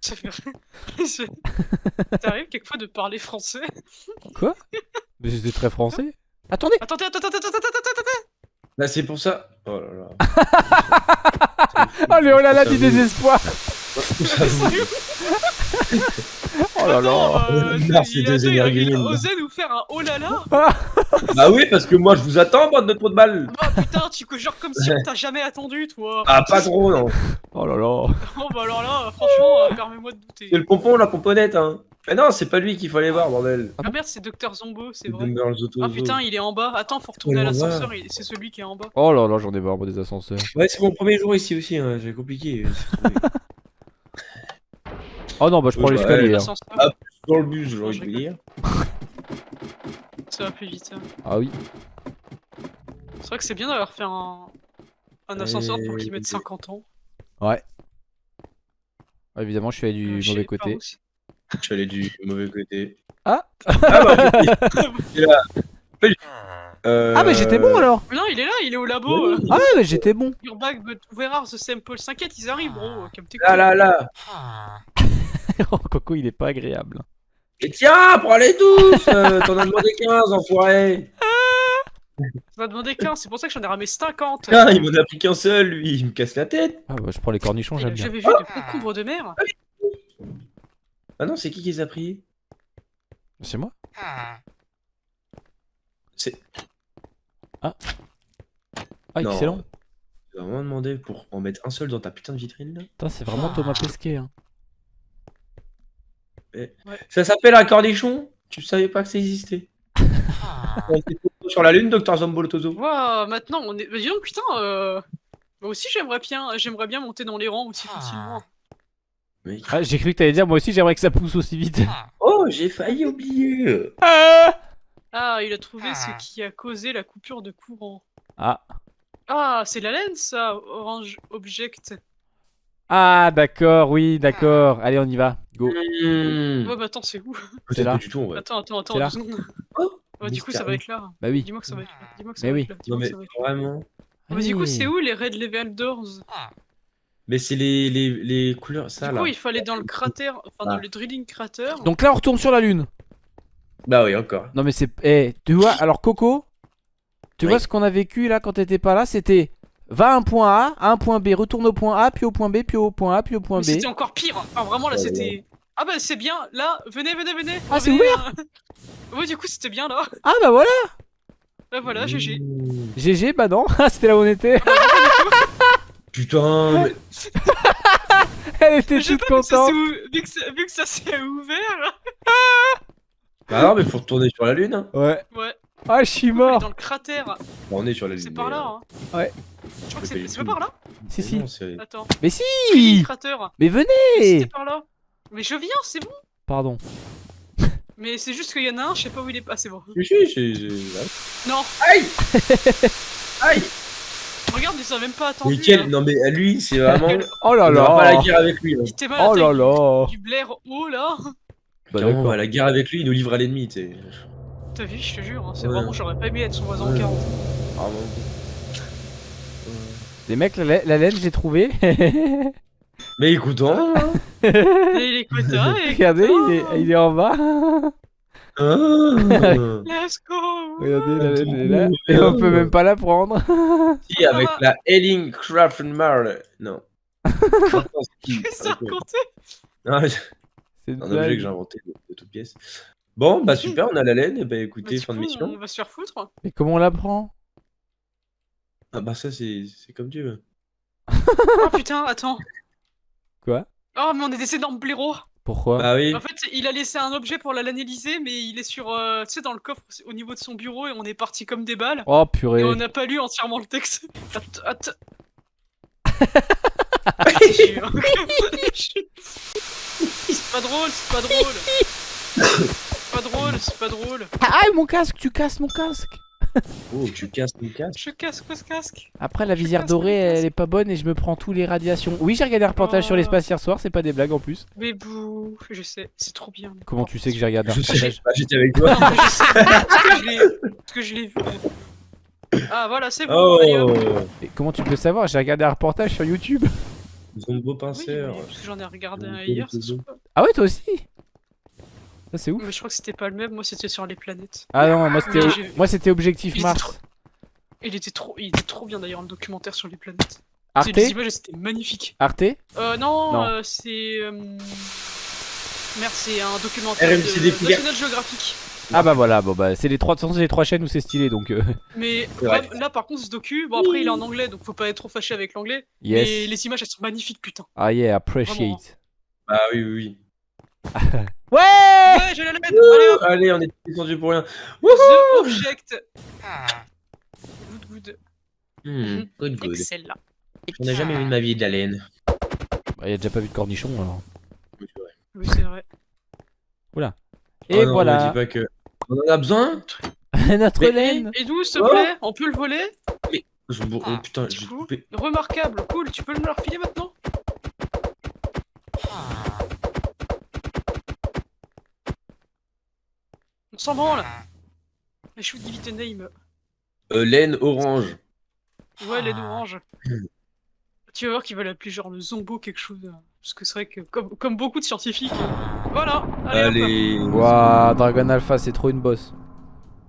T'arrives quelquefois de parler français Mais c'était très français. Attendez Attendez, attends, attends, attends, attends, attends Bah c'est pour ça. Oh là là. Allez, oh là là du désespoir Oh là là euh, il, a, il a énergumènes. osé nous faire un oh là là Bah oui, parce que moi je vous attends, bande de trous de balles. Bah putain, tu genre comme si on t'a jamais attendu, toi Ah, pas trop, non. Oh là là Oh bah alors là, franchement, euh, permets-moi de douter. C'est le pompon, la pomponnette, hein. Mais non, c'est pas lui qu'il faut aller voir, bordel. Ah merde, c'est Docteur Zombo, c'est C'est vrai. Ah putain, il est en bas. Attends, faut retourner à Oh, l'ascenseur, c'est celui qui est en bas. Oh là là, j'en ai marre des ascenseurs. Ouais, c'est mon premier jour ici aussi, hein. j'ai compliqué. Oh non, bah je prends Ouais, l'escalier. hein. Ah. Dans le bus, j'ai envie je de dire. ça va plus vite. hein. Ah oui. C'est vrai que c'est bien d'avoir fait un, un ascenseur pour qu'il Et- mette 50 ans. Ouais. Évidemment, je suis allé du je mauvais côté. Je suis allé du mauvais côté. Ah. Ah bah, il est là. Euh, Ah, mais j'étais bon alors Mais non, il est là, il est au labo. euh. Ah ouais, mais j'étais bon Your bag, but where are the samples S'inquiète, ils arrivent, bro. Comme t'es Là, là, là. Oh, Coco, il est pas agréable. Et tiens, pour aller tous euh, T'en as demandé 15, enfoiré Tu m'as demandé 15, c'est pour ça que j'en ai ramé 50. Ah, il m'en a pris qu'un seul, lui, il me casse la tête Ah bah je prends les cornichons, j'aime bien. J'avais vu de concombres de mer. Ah non, c'est qui qui les a pris? C'est moi? C'est... Ah, Non. excellent. Tu vas vraiment demander pour en mettre un seul dans ta putain de vitrine, là Putain, c'est vraiment Thomas Pesquet. Hein. Ça s'appelle un cornichon? Tu savais pas que ça existait On tout Sur la lune, Docteur Zombolotozo Waouh, maintenant on est. Bah, dis donc, putain, euh... Moi aussi j'aimerais bien, j'aimerais bien monter dans les rangs aussi facilement. Mec. Ah, j'ai cru que t'allais dire, moi aussi j'aimerais que ça pousse aussi vite. Oh, j'ai failli oublier Ah, Ah, il a trouvé ce qui a causé la coupure de courant. ah. Ah, c'est la laine ça, Orange Object. Ah, d'accord, oui, d'accord. Allez, on y va. Go. Hmm. Ouais, bah attends, c'est où? C'est là. Du tout, vrai. Attends, attends, attends, deux secondes. Oh, Ouais, du coup, ça va être là. Bah oui. Dis-moi que ça va être là. Dis-moi que ça Mais va oui. être là. Non Dis-moi mais vraiment... Mais du coup, c'est où les Red Level Doors? Mais c'est les, les, les couleurs, ça Du là. coup, il fallait dans le cratère, enfin dans Ah. le drilling crater. Donc là, on retourne sur la lune. Bah oui, encore. Non, mais c'est. Eh, tu vois, alors Coco, tu Oui. vois ce qu'on a vécu là quand t'étais pas là? C'était va à un point A, à un point B, retourne au point A, puis au point B, puis au point A, puis au point Mais B. c'était encore pire. Enfin, vraiment, là, Ouais, c'était. Ah bah c'est bien, là, venez, venez, venez. Ah, c'est revenez, hein. Ouais, du coup, c'était bien là. Ah bah voilà Bah voilà, GG. Mmh. GG, bah non, Ah, c'était là où on était. Putain, mais... Elle était toute contente. vu que ça s'est ouvert. Bah non, mais faut retourner sur la lune. Hein. Ouais. Ouais. Ah, je suis On est mort. dans le cratère. Bon, on est sur la lune. C'est mais, par là. euh, Hein. Ouais. Je crois que c'est pas par là Si, si. non, c'est- Attends. Mais Le si cratère. Mais C'était venez par là. Mais je viens, c'est bon. Pardon. Mais c'est juste qu'il y en a un, je sais pas où il est. Ah, c'est bon. Si, si. Non, Aïe Aïe regarde, ils ont même pas attendu. Quel... là. Non mais à lui, c'est vraiment... Oh là on aura pas la là guerre avec lui. hein. Il était mal Oh là là Du Blair haut là. Bah Carrément, on va à la guerre avec lui, il nous livre à l'ennemi, tu. T'as vu, je te jure, hein, c'est Ouais. vraiment, j'aurais pas aimé être son voisin en Ouais. 40. Vraiment. Les mecs, la, la- la laine, j'ai trouvé. Mais écoutons. hein. Et les quotas, et Regardez, il est, il est en bas. Ah. Let's go Regardez, la laine, elle est là. Et on peut même pas la prendre. Si, avec la Elling Craftenmarl. Non. Qu'est-ce que ça racontait Ah, c'est C'est un objet que j'ai inventé de, de toute pièce. Bon, bah super, on a la laine. Et bah Bah, écoutez, fin de mission. On va se faire foutre. Mais comment on la prend Ah bah ça, c'est c'est comme tu veux. Oh putain, attends. Quoi? Oh, mais on est des énormes blaireaux. Pourquoi? Bah oui. En fait, il a laissé un objet pour l'analyser, mais il est sur, euh, tu sais, dans le coffre au niveau de son bureau et on est parti comme des balles. Oh Et purée. on n'a pas lu entièrement le texte. Att- att- Je jure. c'est pas drôle, c'est pas drôle. C'est pas drôle, c'est pas drôle. Ah, mon casque, tu casses mon casque. Oh, tu casses mon casque. Je casse quoi ce casque? Après, la visière dorée, elle est pas bonne et je me prends tous les radiations. Oui, j'ai regardé un reportage sur Oh. l'espace hier soir, c'est pas des blagues en plus. Mais bouh, je sais, c'est trop bien. Comment tu sais que j'ai regardé un Je sais, reportage bah, j'étais avec toi. Je sais, parce que je l'ai- vu. Ah voilà, c'est bon. Oh, Et Comment tu peux savoir? J'ai regardé un reportage sur YouTube. Zombo Oui, pinceur. mais parce que j'en ai regardé un hier. Ah ouais, toi aussi Ça, c'est ouf. Mais je crois que c'était pas le même, moi c'était sur les planètes. Ah non, moi c'était moi c'était Objectif Il était Mars. trop- Il était trop, il était trop bien d'ailleurs le documentaire sur les planètes. Arte les images, c'était magnifique. Arte Euh, non, Non. euh, c'est. euh, Merde, c'est un documentaire RMC de. National Geographic. Ah bah voilà, bon bah c'est les trois de toute façon, c'est les trois chaînes où c'est stylé donc euh, Mais vraiment, là, par contre, ce docu, bon après il est en anglais, donc faut pas être trop fâché avec l'anglais. Mais yes. les images, elles sont magnifiques, putain. Ah yeah, Vraiment. appreciate. Bah oui, oui, oui. Ouais Ouais, j'ai la lettre. Allez hop, Allez, on est descendu pour rien. The Object. Good, good. Hmm, good, good. Excellent. On n'a jamais vu de ma vie de la laine. Bah, y a déjà pas vu de cornichon alors. Oui, c'est vrai. Oui, c'est vrai. Et Oh non, voilà. me dis pas que... On en a besoin Notre Mais- laine Et d'où, s'il te Oh. plaît? On peut le voler? Zombo, oh putain, j'ai coup, coupé. remarquable, cool, tu peux me le refiler maintenant? On s'en branle give it a name. Euh, laine orange. Ouais, l'aide orange. Tu vas voir qu'il va l'appeler genre le zombo quelque chose. Parce que c'est vrai que, comme, comme beaucoup de scientifiques. euh, Voilà Allez. Allez. Waouh, Dragon Alpha, c'est trop une bosse.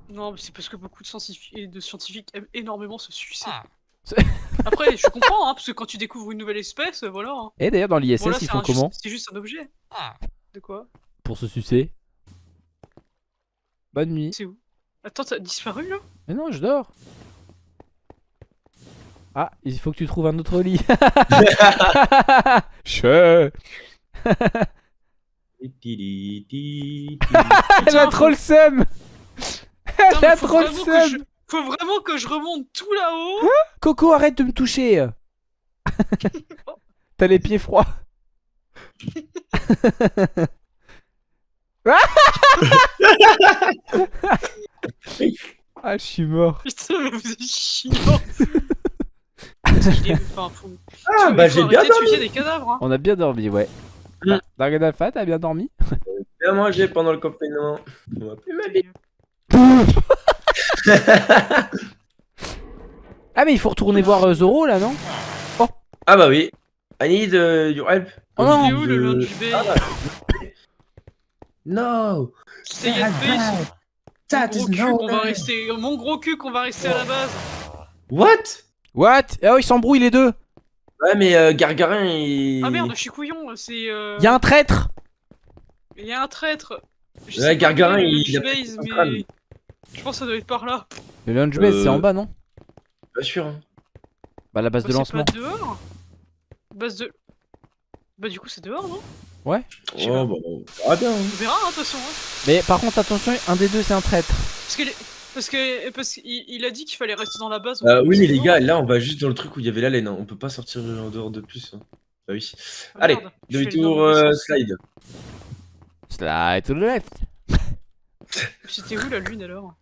Non, mais c'est parce que beaucoup de scientifiques, de scientifiques aiment énormément se sucer. C'est- Après, je comprends, hein, parce que quand tu découvres une nouvelle espèce, euh, voilà. hein. Et d'ailleurs, dans l'ISS, Voilà, ils font un- comment C'est juste un objet. De quoi pour se sucer Bonne nuit. C'est où? Attends, t'as disparu là? Mais non, je dors. Ah, il faut que tu trouves un autre lit. Che. Elle a trop le seum. Elle a trop le vraiment que je- seum. Faut vraiment que je remonte tout là-haut Coco, arrête de me toucher. T'as les pieds froids. ah, je suis mort. Putain, mais vous êtes chiant Parce qu'il est- enfin, faut- Ah, bah j'ai bien de dormi. sucer des cadavres, hein. On a bien dormi, ouais. Mm. Dragon Alpha, t'as bien dormi? Bien mangé pendant le confinement. On va plus vie. Ah, mais il faut retourner voir euh, Zoro là, non? Ah bah oui. I need uh, your help. Oh non. Il est où le lunch bay? Ah, bah. No. Base That Mon gros cul, on va rester... Mon gros cul qu'on va rester à la base What? What? Ah, oh, ils s'embrouillent les deux. Ouais, mais euh, Gargarin, il. Ah merde, je suis couillon, c'est... Euh... Il y a un traître. Il y a un traître Je Ouais, Gargarin, il- lunch il a base, mais... Je pense que ça doit être par là. Le launch base, c'est Euh, en bas, non? Pas sûr. Hein. Bah, la base de Bah, lancement. C'est pas dehors Base de. Bah, du coup, c'est dehors, non? Oh, sais bah, verra bien. hein. On verra, hein, de toute façon. hein. Mais par contre, attention, un des deux, c'est un traître. Parce que. les- Parce que parce qu'il il a dit qu'il fallait rester dans la base. Euh, oui, mais les gars, là, on va juste dans le truc où il y avait la laine. hein. On peut pas sortir en dehors de plus. hein. Ah oui. Ah, Allez, demi-tour, euh, slide. Slide to the left. C'était où la lune alors?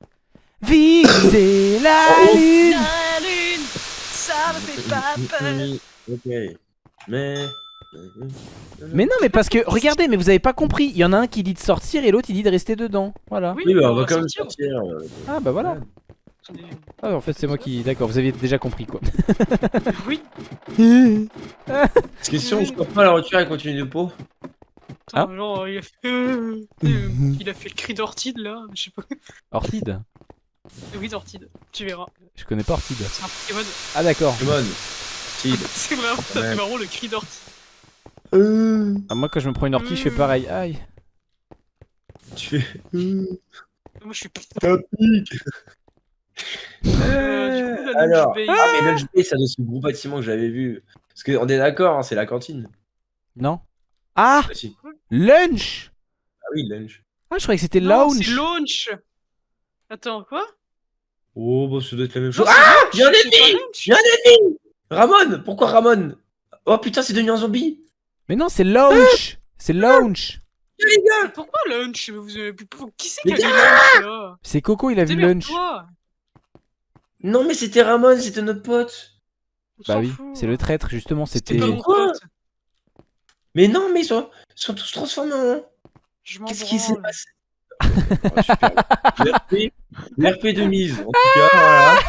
Visez la Oh. lune La lune Ça me fait pas peur Ok. Mais. Mais non, mais parce que, regardez, mais vous avez pas compris. Il y en a un qui dit de sortir et l'autre il dit de rester dedans. Voilà. Oui, bah, on va quand même sortir. euh, Ah bah voilà. Ah, en fait, c'est moi qui. D'accord, vous aviez déjà compris quoi. Oui, Parce que si on sort pas la voiture, elle continue de peau. Attends, genre, il a fait. euh, euh, il a fait le cri d'Ortide là, je sais pas. Ortide Oui, d'Ortide, tu verras. Je connais pas Ortide. C'est un Pokémon. Ah d'accord. Come on. Sid. C'est vraiment, Ouais. vraiment le cri d'Ortide. Euh, Ah, moi quand je me prends une ortie, je fais pareil. Aïe. Tu fais. euh, Moi je suis putain. Euh, coup, la Alors, Lunch ah, mais Lunch Bay, ça être ce gros bâtiment que j'avais vu. Parce qu'on est d'accord, hein, c'est la cantine. Non Ah Ah, si. Lunch Ah oui, Lunch. Ah, je croyais que c'était lounge. c'est launch. Attends, quoi? Oh, bah ça doit être la même chose. Non, Ah Il y a un ennemi. Il y a un ennemi Ramon Pourquoi Ramon? Oh putain, c'est devenu un zombie Mais non, c'est lounge. C'est. Mais Pourquoi Vous avez- Qui c'est qui a dit lunch là? C'est Coco, il a vu lunch. Démerde-toi. Non, mais c'était Ramon, c'était notre pote. Bah oui, c'est le traître justement, c'était. Mais non, mais ils sont, ils sont tous transformés en. Je m'en Qu'est-ce qui s'est passé? Oh. L'RP, l'RP de mise, en tout cas, voilà.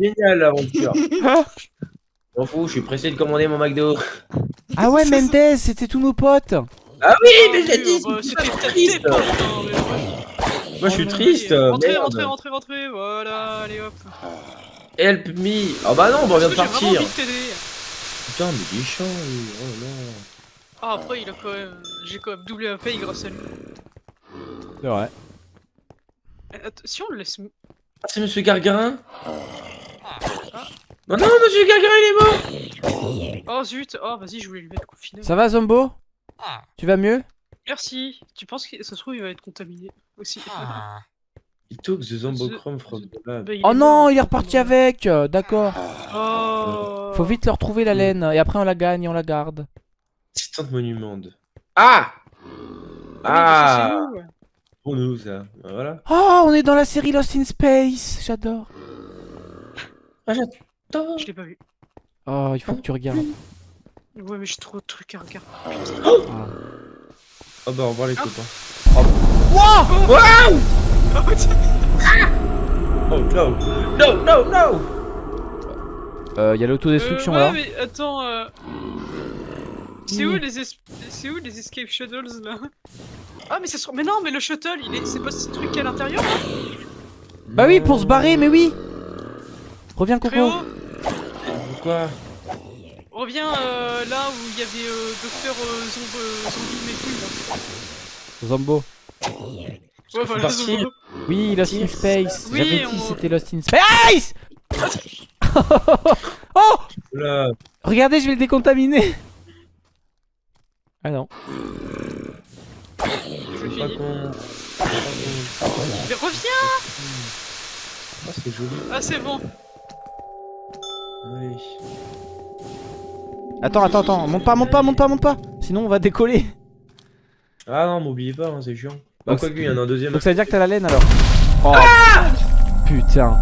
Génial l'aventure. M'en fous, je suis pressé de commander mon McDo. Ah ouais, Mendez, c'était tous nos potes. Ah oui, mais Ah l'ai oui, dit, bah, C'était tes potes, hein, mais. Moi je suis Oh, triste. Rentrez, rentrez, rentrez, rentrez, voilà, allez hop. Help me. Oh bah non, bah, on vient de J'ai partir. Putain, mais il est chiant, lui. Oh non. Ah, après, il a quand même. J'ai quand même doublé un paye grâce à lui. C'est vrai. Att- Si on le laisse. Ah, c'est Monsieur Gargarin? Non, non, Monsieur Gargarin, il est mort Oh zut, oh vas-y, je voulais lui mettre confiné. Ça va, Zombo Tu vas mieux Merci. Tu penses que ça se trouve, il va être contaminé aussi. Il took the zombochrome from the lab. Bah, Oh non, mort. il est reparti avec. euh, D'accord. Oh. Faut vite leur trouver la laine et après on la gagne et on la garde. Assistant monument. Ah Ah, Ah. Pour nous, ça. Voilà. Oh, on est dans la série Lost in Space. J'adore. Ah, Je l'ai pas vu. Oh, il faut que tu regardes. Ouais, mais j'ai trop de trucs à regarder. Ah. Oh bah, au revoir les Ah. copains. Oh, tiens. Oh no No, no, no Euh, Il y a l'autodestruction Euh, là. ouais, mais attends. euh, C'est où les es... c'est où les escape shuttles là? Ah mais ça se... mais non mais le shuttle il est c'est pas ce truc qui est à l'intérieur là? Bah oui, pour se barrer, mais oui. Reviens, Coco. Pourquoi reviens euh, là où il y avait euh, docteur euh, zomb- euh, zombie mais plus là. Zombo. Ouais voilà. Zombo. Oui, Lost in Space. Oui, J'avais dit on- c'était Lost in Space. oh Oula Regardez, je vais le décontaminer. Ah non. C'est pas con. Mais reviens Ah, c'est joli. Ah c'est bon. Allez. Attends, attends, attends. Monte pas, monte pas, monte pas, monte pas. Sinon, on va décoller. Ah non, m'oubliez pas, hein, c'est chiant. Bah, Donc, quoi que, il y en a un deuxième. Donc ça veut dire que t'as la laine alors. Oh putain.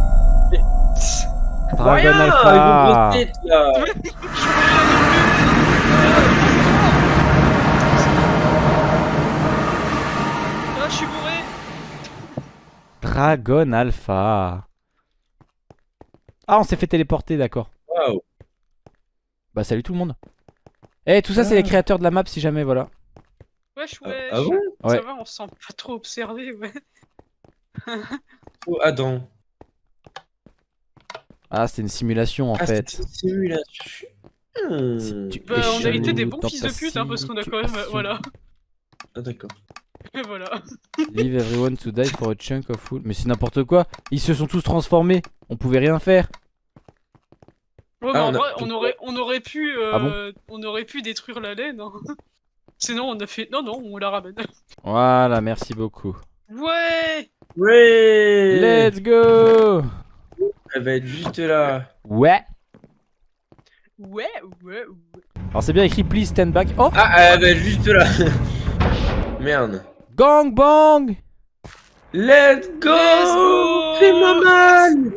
Dragon Rien, Alpha. avec vos là. Ah je suis bourré Dragon Alpha. Ah, on s'est fait téléporter, d'accord. Waouh. Bah salut tout le monde. Eh, tout ça c'est les Ah. créateurs de la map si jamais, voilà. Wesh Ah, wesh ah bon? Ça Ouais. va on se sent pas trop observé ouais. Oh, Adam? Ah, c'était une simulation en Ah, fait. une simulation. Hmm. Si tu Bah on a été des bons fils de pute hein parce qu'on a quand même situation. voilà. Ah, d'accord. Et voilà. Leave everyone to die for a chunk of wood. Mais c'est n'importe quoi. Ils se sont tous transformés. On pouvait rien faire. Ouais, Ah, mais en on a- vrai, on aurait, on aurait pu, euh, Ah bon on aurait pu détruire la laine. hein. Sinon, on a fait, non, non, on la ramène. Voilà, merci beaucoup. Ouais. Ouais Let's go Elle va être juste là. Ouais. Ouais, ouais, ouais. Alors c'est bien écrit please stand back. Oh Ah, elle va être juste là. Merde. Gang bang Let's go, Let's go Fais-moi mal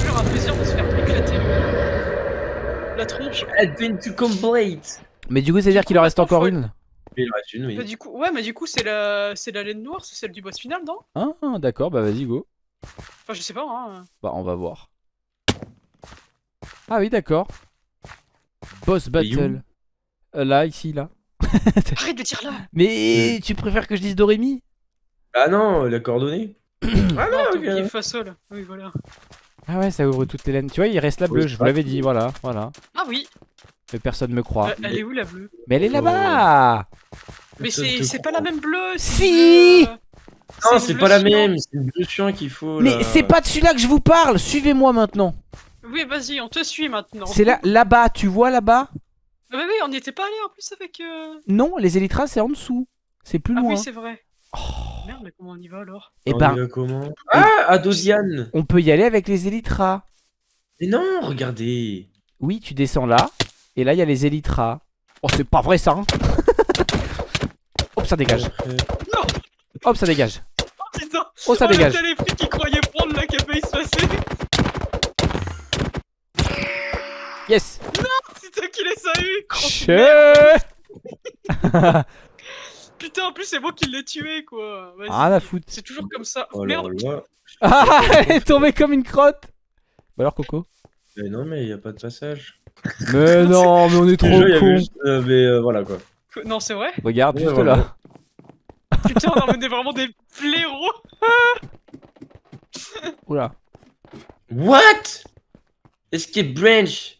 toujours un plaisir de se faire éclater le- la tronche. Complete Mais du coup c'est à dire qu'il en reste encore une Il en reste une, oui. Bah, du coup, ouais, mais du coup, c'est la, c'est la laine noire, c'est celle du boss final, non? Ah d'accord bah vas-y go. Enfin, je sais pas, hein. Bah on va voir. Ah oui d'accord. Boss battle. Euh, là, ici, là. Arrête de dire là Mais tu préfères que je dise Dorémy Ah non, la coordonnée Ah Non, non. Oui, voilà. Ah ouais ça ouvre toutes les laines. Tu vois il reste la Oui, bleue, je vous l'avais dit, voilà, voilà. Ah oui, Mais personne me croit. euh, elle est où la bleue? Mais elle est Oh. là-bas Mais c'est pas la même bleue Si une bleue, euh, Non, une c'est bleue pas la même, c'est le bleu chiant qu'il faut là. Mais c'est pas de celui-là que je vous parle Suivez-moi maintenant Oui, vas-y, on te suit maintenant. C'est là, là-bas, tu vois là-bas? Ah, bah oui, on n'y était pas allé en plus avec. euh, Non, les élytras c'est en dessous. C'est plus Ah loin. oui, c'est vrai. Oh. Merde, mais comment on y va alors? Et On y ben, va comment? Ah, Adodiane on peut y aller avec les élytras. Mais non, regardez Oui, tu descends là, et là il y a les élytras. Oh, c'est pas vrai ça hein Hop, ça dégage. Non Hop, ça dégage. Oh putain Oh, ça oh, dégage. téléphone qui croyait prendre la qui a failli se passer Yes C'est toi qui les as eu Che. Putain, en plus, c'est moi qui l'ai tué quoi. Ah la foutre. C'est toujours comme ça. Oh Merde là. Ah, elle est tombée comme une crotte Bah alors Coco Mais non, mais il a pas de passage. Mais non, mais on est trop jeu, con. juste- euh, mais euh, voilà quoi. Non, c'est vrai Regarde, Ouais, juste voilà. là. Putain, on en est vraiment des blaireaux Oula. What? Escape branch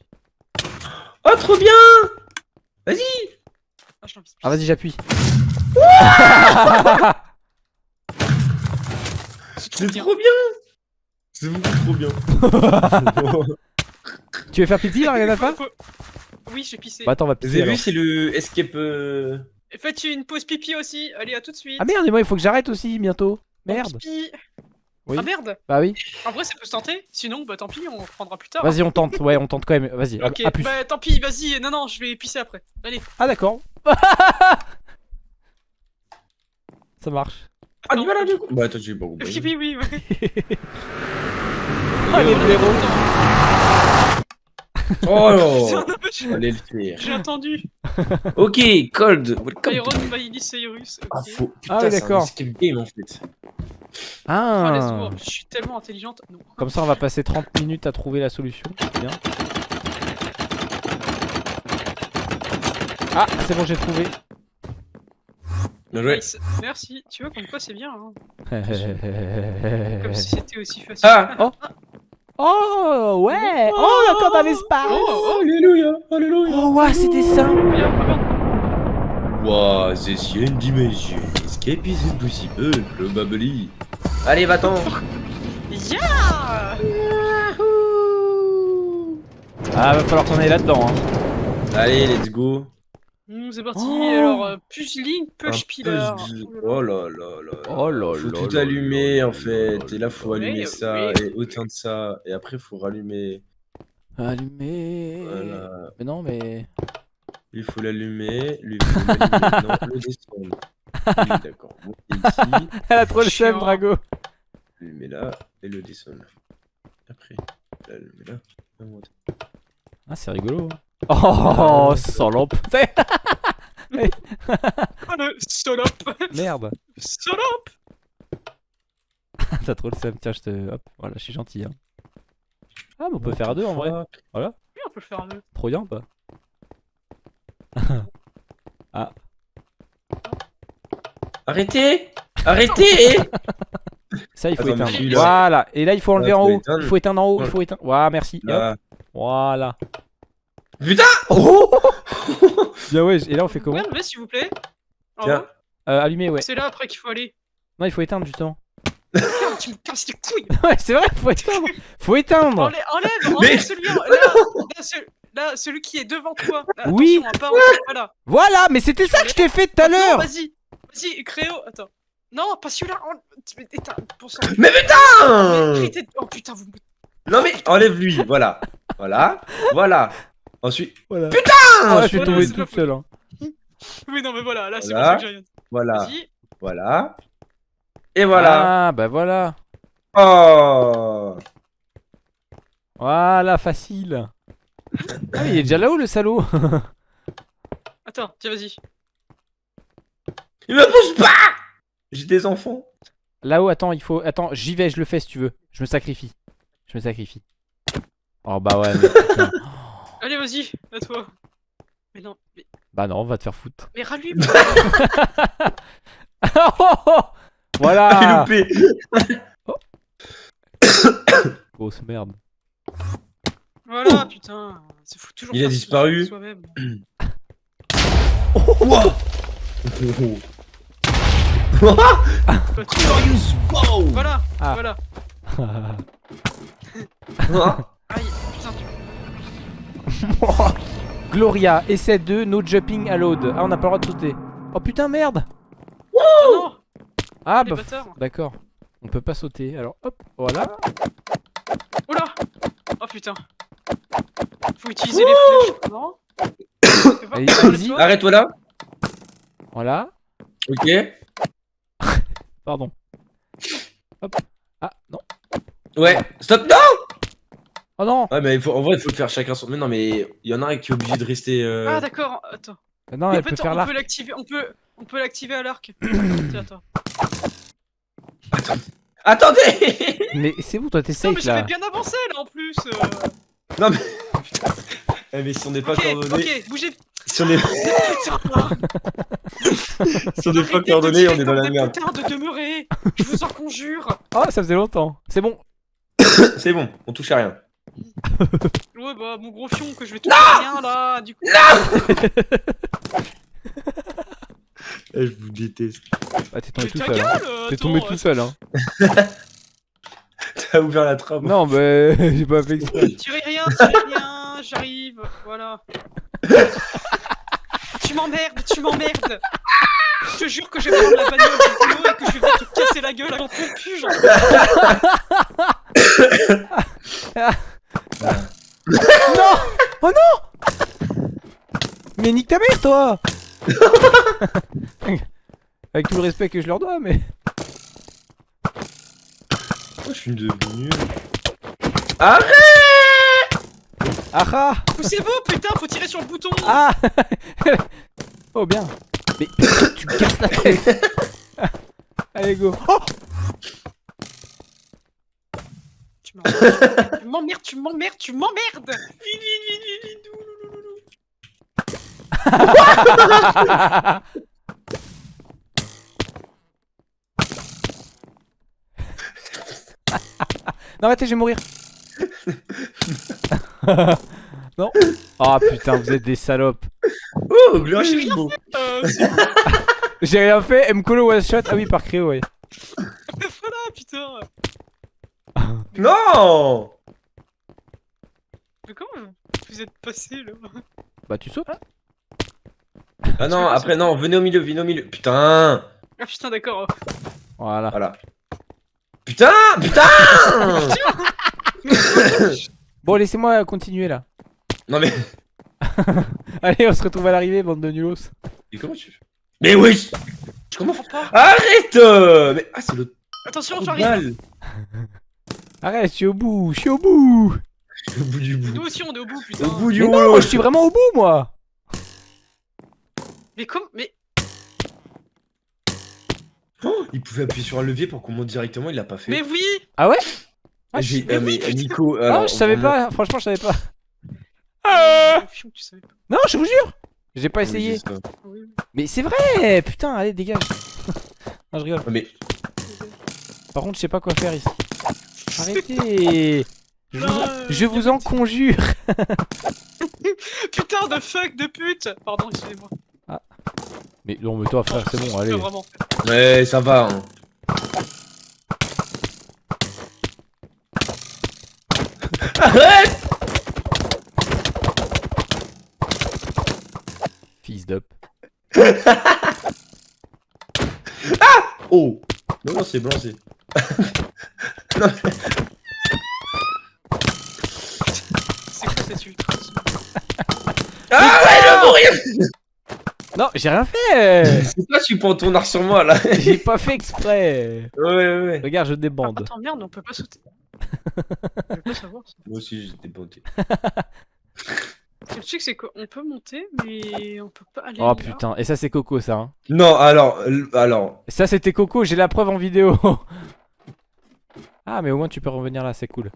Oh, trop bien Vas-y Ah, je. Ah vas-y, j'appuie. C'est trop bien C'est beaucoup trop bien. tu veux faire pipi là, regarde la fin Oui, j'ai pissé. Bah attends, on va Vous pisser avez alors. vu, c'est le escape... euh, Faites une pause pipi aussi. Allez, à tout de suite. Ah merde, et moi il faut que j'arrête aussi bientôt. Merde. pipi. Oui. Ah merde Bah oui. En vrai, ça peut se tenter. Sinon, bah tant pis, on reprendra plus tard. Vas-y, on tente. Ouais, on tente quand même. Vas-y. Ok, À plus. bah tant pis, vas-y. Non, non, je vais pisser après. Allez. Ah d'accord. Ça marche. Ah, tu vas là du coup Bah attends, j'ai pas compris. Pipi, oui, ouais. Oh les blaireaux. Oh Allez le faire. J'ai entendu. Ok, Cold, welcome Iron Cyrus. Ah. Ah oui, c'est un d'accord. escape game en fait. Ah, Ah. je suis tellement intelligente. Non. Comme ça, on va passer 30 minutes à trouver la solution. Bien. Ah, c'est bon, j'ai trouvé. Bien joué. Nice. Merci. Tu vois, comme quoi c'est bien. Hein. oh Comme si c'était aussi facile. Ah ouais. Oh, on est encore dans l'espace. Oh, Alléluia, alléluia. Oh c'est. Bien, ah, merde. Wow, this une dimension. Escape is impossible, probably. Allez, va-t'en. Yeah Ah, va falloir qu'on aille là-dedans. Hein. Allez, let's go. Mmh, C'est parti. Oh. Alors, euh, push Link, Un push Pillar. puzzle. Oh là là là. là. Oh là Faut là tout là allumer là en là fait. là Et là, faut là. allumer Oui, ça oui. et autant de ça. Et après, faut rallumer. Allumé. Voilà. Mais non, mais. Lui, faut l'allumer. Lui, faut l'allumer. non, le descendre. Oui, D'accord. Bon, et ici, Elle a trop le seum, Chiant. Drago. l'allumer là et le descendre. Après, l'allumer là. et monter. Ah, c'est rigolo. hein. Oh, sans lampe. Oh, le solope Merde. Solope T'as trop le seum. Tiens, je te. Hop, voilà, je suis gentil. Hein. Ah, mais on peut faire à deux en vrai. Fuck? Oui, on peut le faire à deux. Trop bien ou pas? Arrêtez Arrêtez Ça, il faut Attends, éteindre. Voilà. Et là, il faut enlever Là, en haut. éteindre. Il faut éteindre en haut. Il faut éteindre. Voilà, merci. Voilà. Putain Oh Bien ouais, et là on fait comment Ouais, mais s'il vous plaît. Tiens. euh, Allumer, ouais. C'est là après qu'il faut aller. Non, il faut éteindre justement. Merde, tu me casses les couilles. ouais, c'est vrai, faut éteindre. Faut éteindre. Enlève, enlève, Mais- celui, là, là, ce- là, celui qui est devant toi. Là, Oui. pas en- voilà. Voilà, mais c'était ça que je t'ai fait tout à Non, l'heure. vas-y, vas-y, Créo, attends. Non, pas celui-là. en- mais- sang. Mais putain Oh putain, vous me. Non mais enlève lui, voilà. Voilà. Voilà. Ensuite. Voilà. Putain Ah, je suis Voilà, tombé pas seule. Hein. Oui, non, mais voilà, là, c'est Voilà. pour ça que j'ai rien. Voilà. Voilà. Et voilà. Ah, bah voilà. Oh Voilà, facile. Ah, mais il est déjà là-haut le salaud. Attends, tiens, vas-y. Il me pousse pas J'ai des enfants. Là-haut, attends, il faut. Attends, j'y vais, je le fais si tu veux. Je me sacrifie. Je me sacrifie. Oh bah ouais. mais. Allez, vas-y, à toi. Mais non, mais, bah non, on va te faire foutre. mais rallume. J'ai voilà. loupé. Grosse merde. voilà, putain. C'est fou toujours. Il a disparu. Wow. Wow. Voilà, Ah. voilà. Aïe, putain, tu... Gloria, essai 2, no jumping allowed. Ah, on n'a pas le droit de sauter. Oh putain, merde. Oh non, Ah les bah. D'accord. On peut pas sauter. Alors hop, voilà. Oula Oh putain. Faut utiliser les flèches. Non allez-y. Arrête-toi là. Voilà. Ok. Pardon. Hop. Ah non. Ouais. Stop. Non Oh non. Ouais mais faut, en vrai il faut le faire chacun son. Mais non mais il y en a un qui est obligé de rester. euh, Ah d'accord, attends. Ah, Non, Mais elle peut fait, faire on l'arc. peut l'activer, on peut, on peut l'activer à l'arc. Tiens, attends. Attendez Mais c'est bon, toi t'es Non mais safe j'avais là. bien avancé là en plus. euh. Non mais. Putain. Eh, mais si on n'est pas Ok, coordonnés. ok, bougez. Si on est, Putain. si on n'est pas Arrêtez de coordonnés, on tirer est dans comme la des merde. putains de demeurer. Je vous en conjure. Oh, ça faisait longtemps. C'est bon. C'est bon, on touche à rien. Ouais bah mon gros fion que je vais à rien là. Du coup. Eh, je vous déteste. Ah, t'es tombé Mais tout seul. hein. T'es tombé tout seul. Hein. T'as ouvert la trappe. Non, bah j'ai pas fait exprès. Tirez rien, tirez rien, j'arrive, voilà. tu m'emmerdes, tu m'emmerdes. Je te jure que je vais prendre la bagnole du boulot et que je vais te casser la gueule avant pue, genre. non Oh non Mais nique ta mère, toi Avec tout le respect que je leur dois, mais. Oh, je suis devenu. Arrête Ah ah Poussez-vous, putain, faut tirer sur le bouton. Ah Oh bien Mais tu me casses la tête Allez go Oh Tu m'emmerdes, tu m'emmerdes, tu m'emmerdes, tu m'emmerdes. Vite, vite, vite, vite, vite. Non arrêtez, je vais mourir Non Oh putain, vous êtes des salopes Oh, Mais j'ai rien. Euh, c'est- J'ai rien fait, Mkolo one shot Ah oui, par Créo, ouais. voilà, putain. Non Mais comment vous êtes passé là Bah tu sautes Ah non, après, non, venez au milieu, venez au milieu. Putain Ah putain, d'accord. Voilà. Voilà. Putain Putain Bon, laissez-moi continuer là. Non mais. Allez, on se retrouve à l'arrivée, bande de nulos. Mais comment tu fais? Mais oui Je comprends pas. Arrête euh, Mais. Ah, c'est le Attention, j'arrive. Arrête, je suis au bout, je suis au bout Au bout du bout. Nous aussi, on est au bout, putain. Au bout du Mais non, rouleau je suis vraiment au bout, moi Mais comme, mais Oh, Il pouvait appuyer sur un levier pour qu'on monte directement, il l'a pas fait. mais oui. Ah ouais? Ah, J'ai. mais euh, mais. Nico. Ah, je savais vraiment- pas, franchement, je savais pas. Savais pas. Non, je vous jure J'ai pas Oui, essayé. Oui. Mais c'est vrai Putain, allez, dégage Non, je rigole. Ah, Mais. Par contre, je sais pas quoi faire ici. Arrêtez Je vous, je vous en conjure. Putain de fuck de pute Pardon, excusez-moi. Mais non, mais toi, frère, c'est bon, allez. Ouais, ça va. Hein. Arrête Fils d'up. Oh Non, non, c'est blanc, c'est... non, C'est quoi cette ultra Ah ouais, je mourir Non, j'ai rien fait. C'est toi, tu prends ton arc sur moi, là. J'ai pas fait exprès. Ouais, ouais, ouais. Regarde, je débande. Attends, merde, on peut pas sauter. Je veux pas savoir ça. Moi aussi, j'étais bonté. Le truc, c'est qu'on peut monter, mais on peut pas aller. Oh là. putain, et ça c'est Coco ça. Hein. Non, alors, alors... Ça c'était Coco, j'ai la preuve en vidéo. Ah mais au moins tu peux revenir là, c'est cool.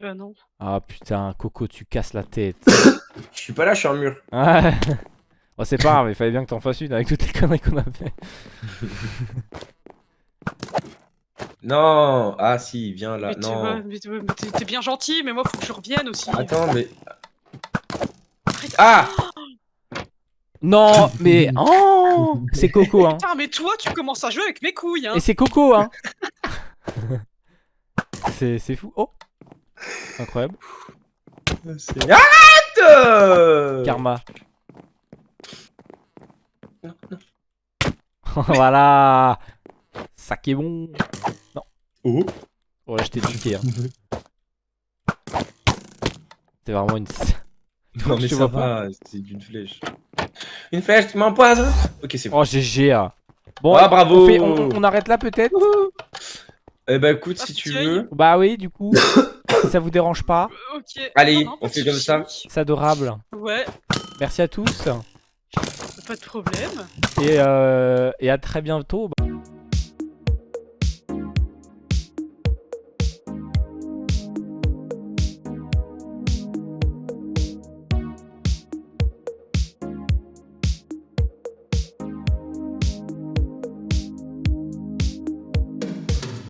Bah non. Ah putain, Coco, tu casses la tête. Je suis pas là, je suis un mur. Ouais. Bon, c'est pas grave, il fallait bien que t'en fasses une avec toutes les conneries qu'on a fait. Non Ah si, viens là. mais tu non. t'es bien gentil, mais moi faut que je revienne aussi. Attends, mais... Ah Non, mais oh, c'est Coco hein. Putain, mais toi, tu commences à jouer avec mes couilles, hein. Et c'est Coco hein. c'est fou. Oh. Incroyable. Arrête euh Karma. voilà. Ça qui est bon. Oh Ouais, je t'ai niqué. Hein. T'es vraiment une. Non mais Je ça vois pas. va, c'est d'une flèche. Une flèche qui m'empoisonne Ok, c'est bon. Oh, GG. hein. Bon, Ah, bravo. On, fait- on- on arrête là peut-être? Eh bah écoute, si tu veux... Bah oui, du coup. si ça vous dérange pas, Ok. Allez, Non, non, on fait de comme ça. c'est adorable. Ouais, Merci à tous. pas de problème. Et, euh, et à très bientôt.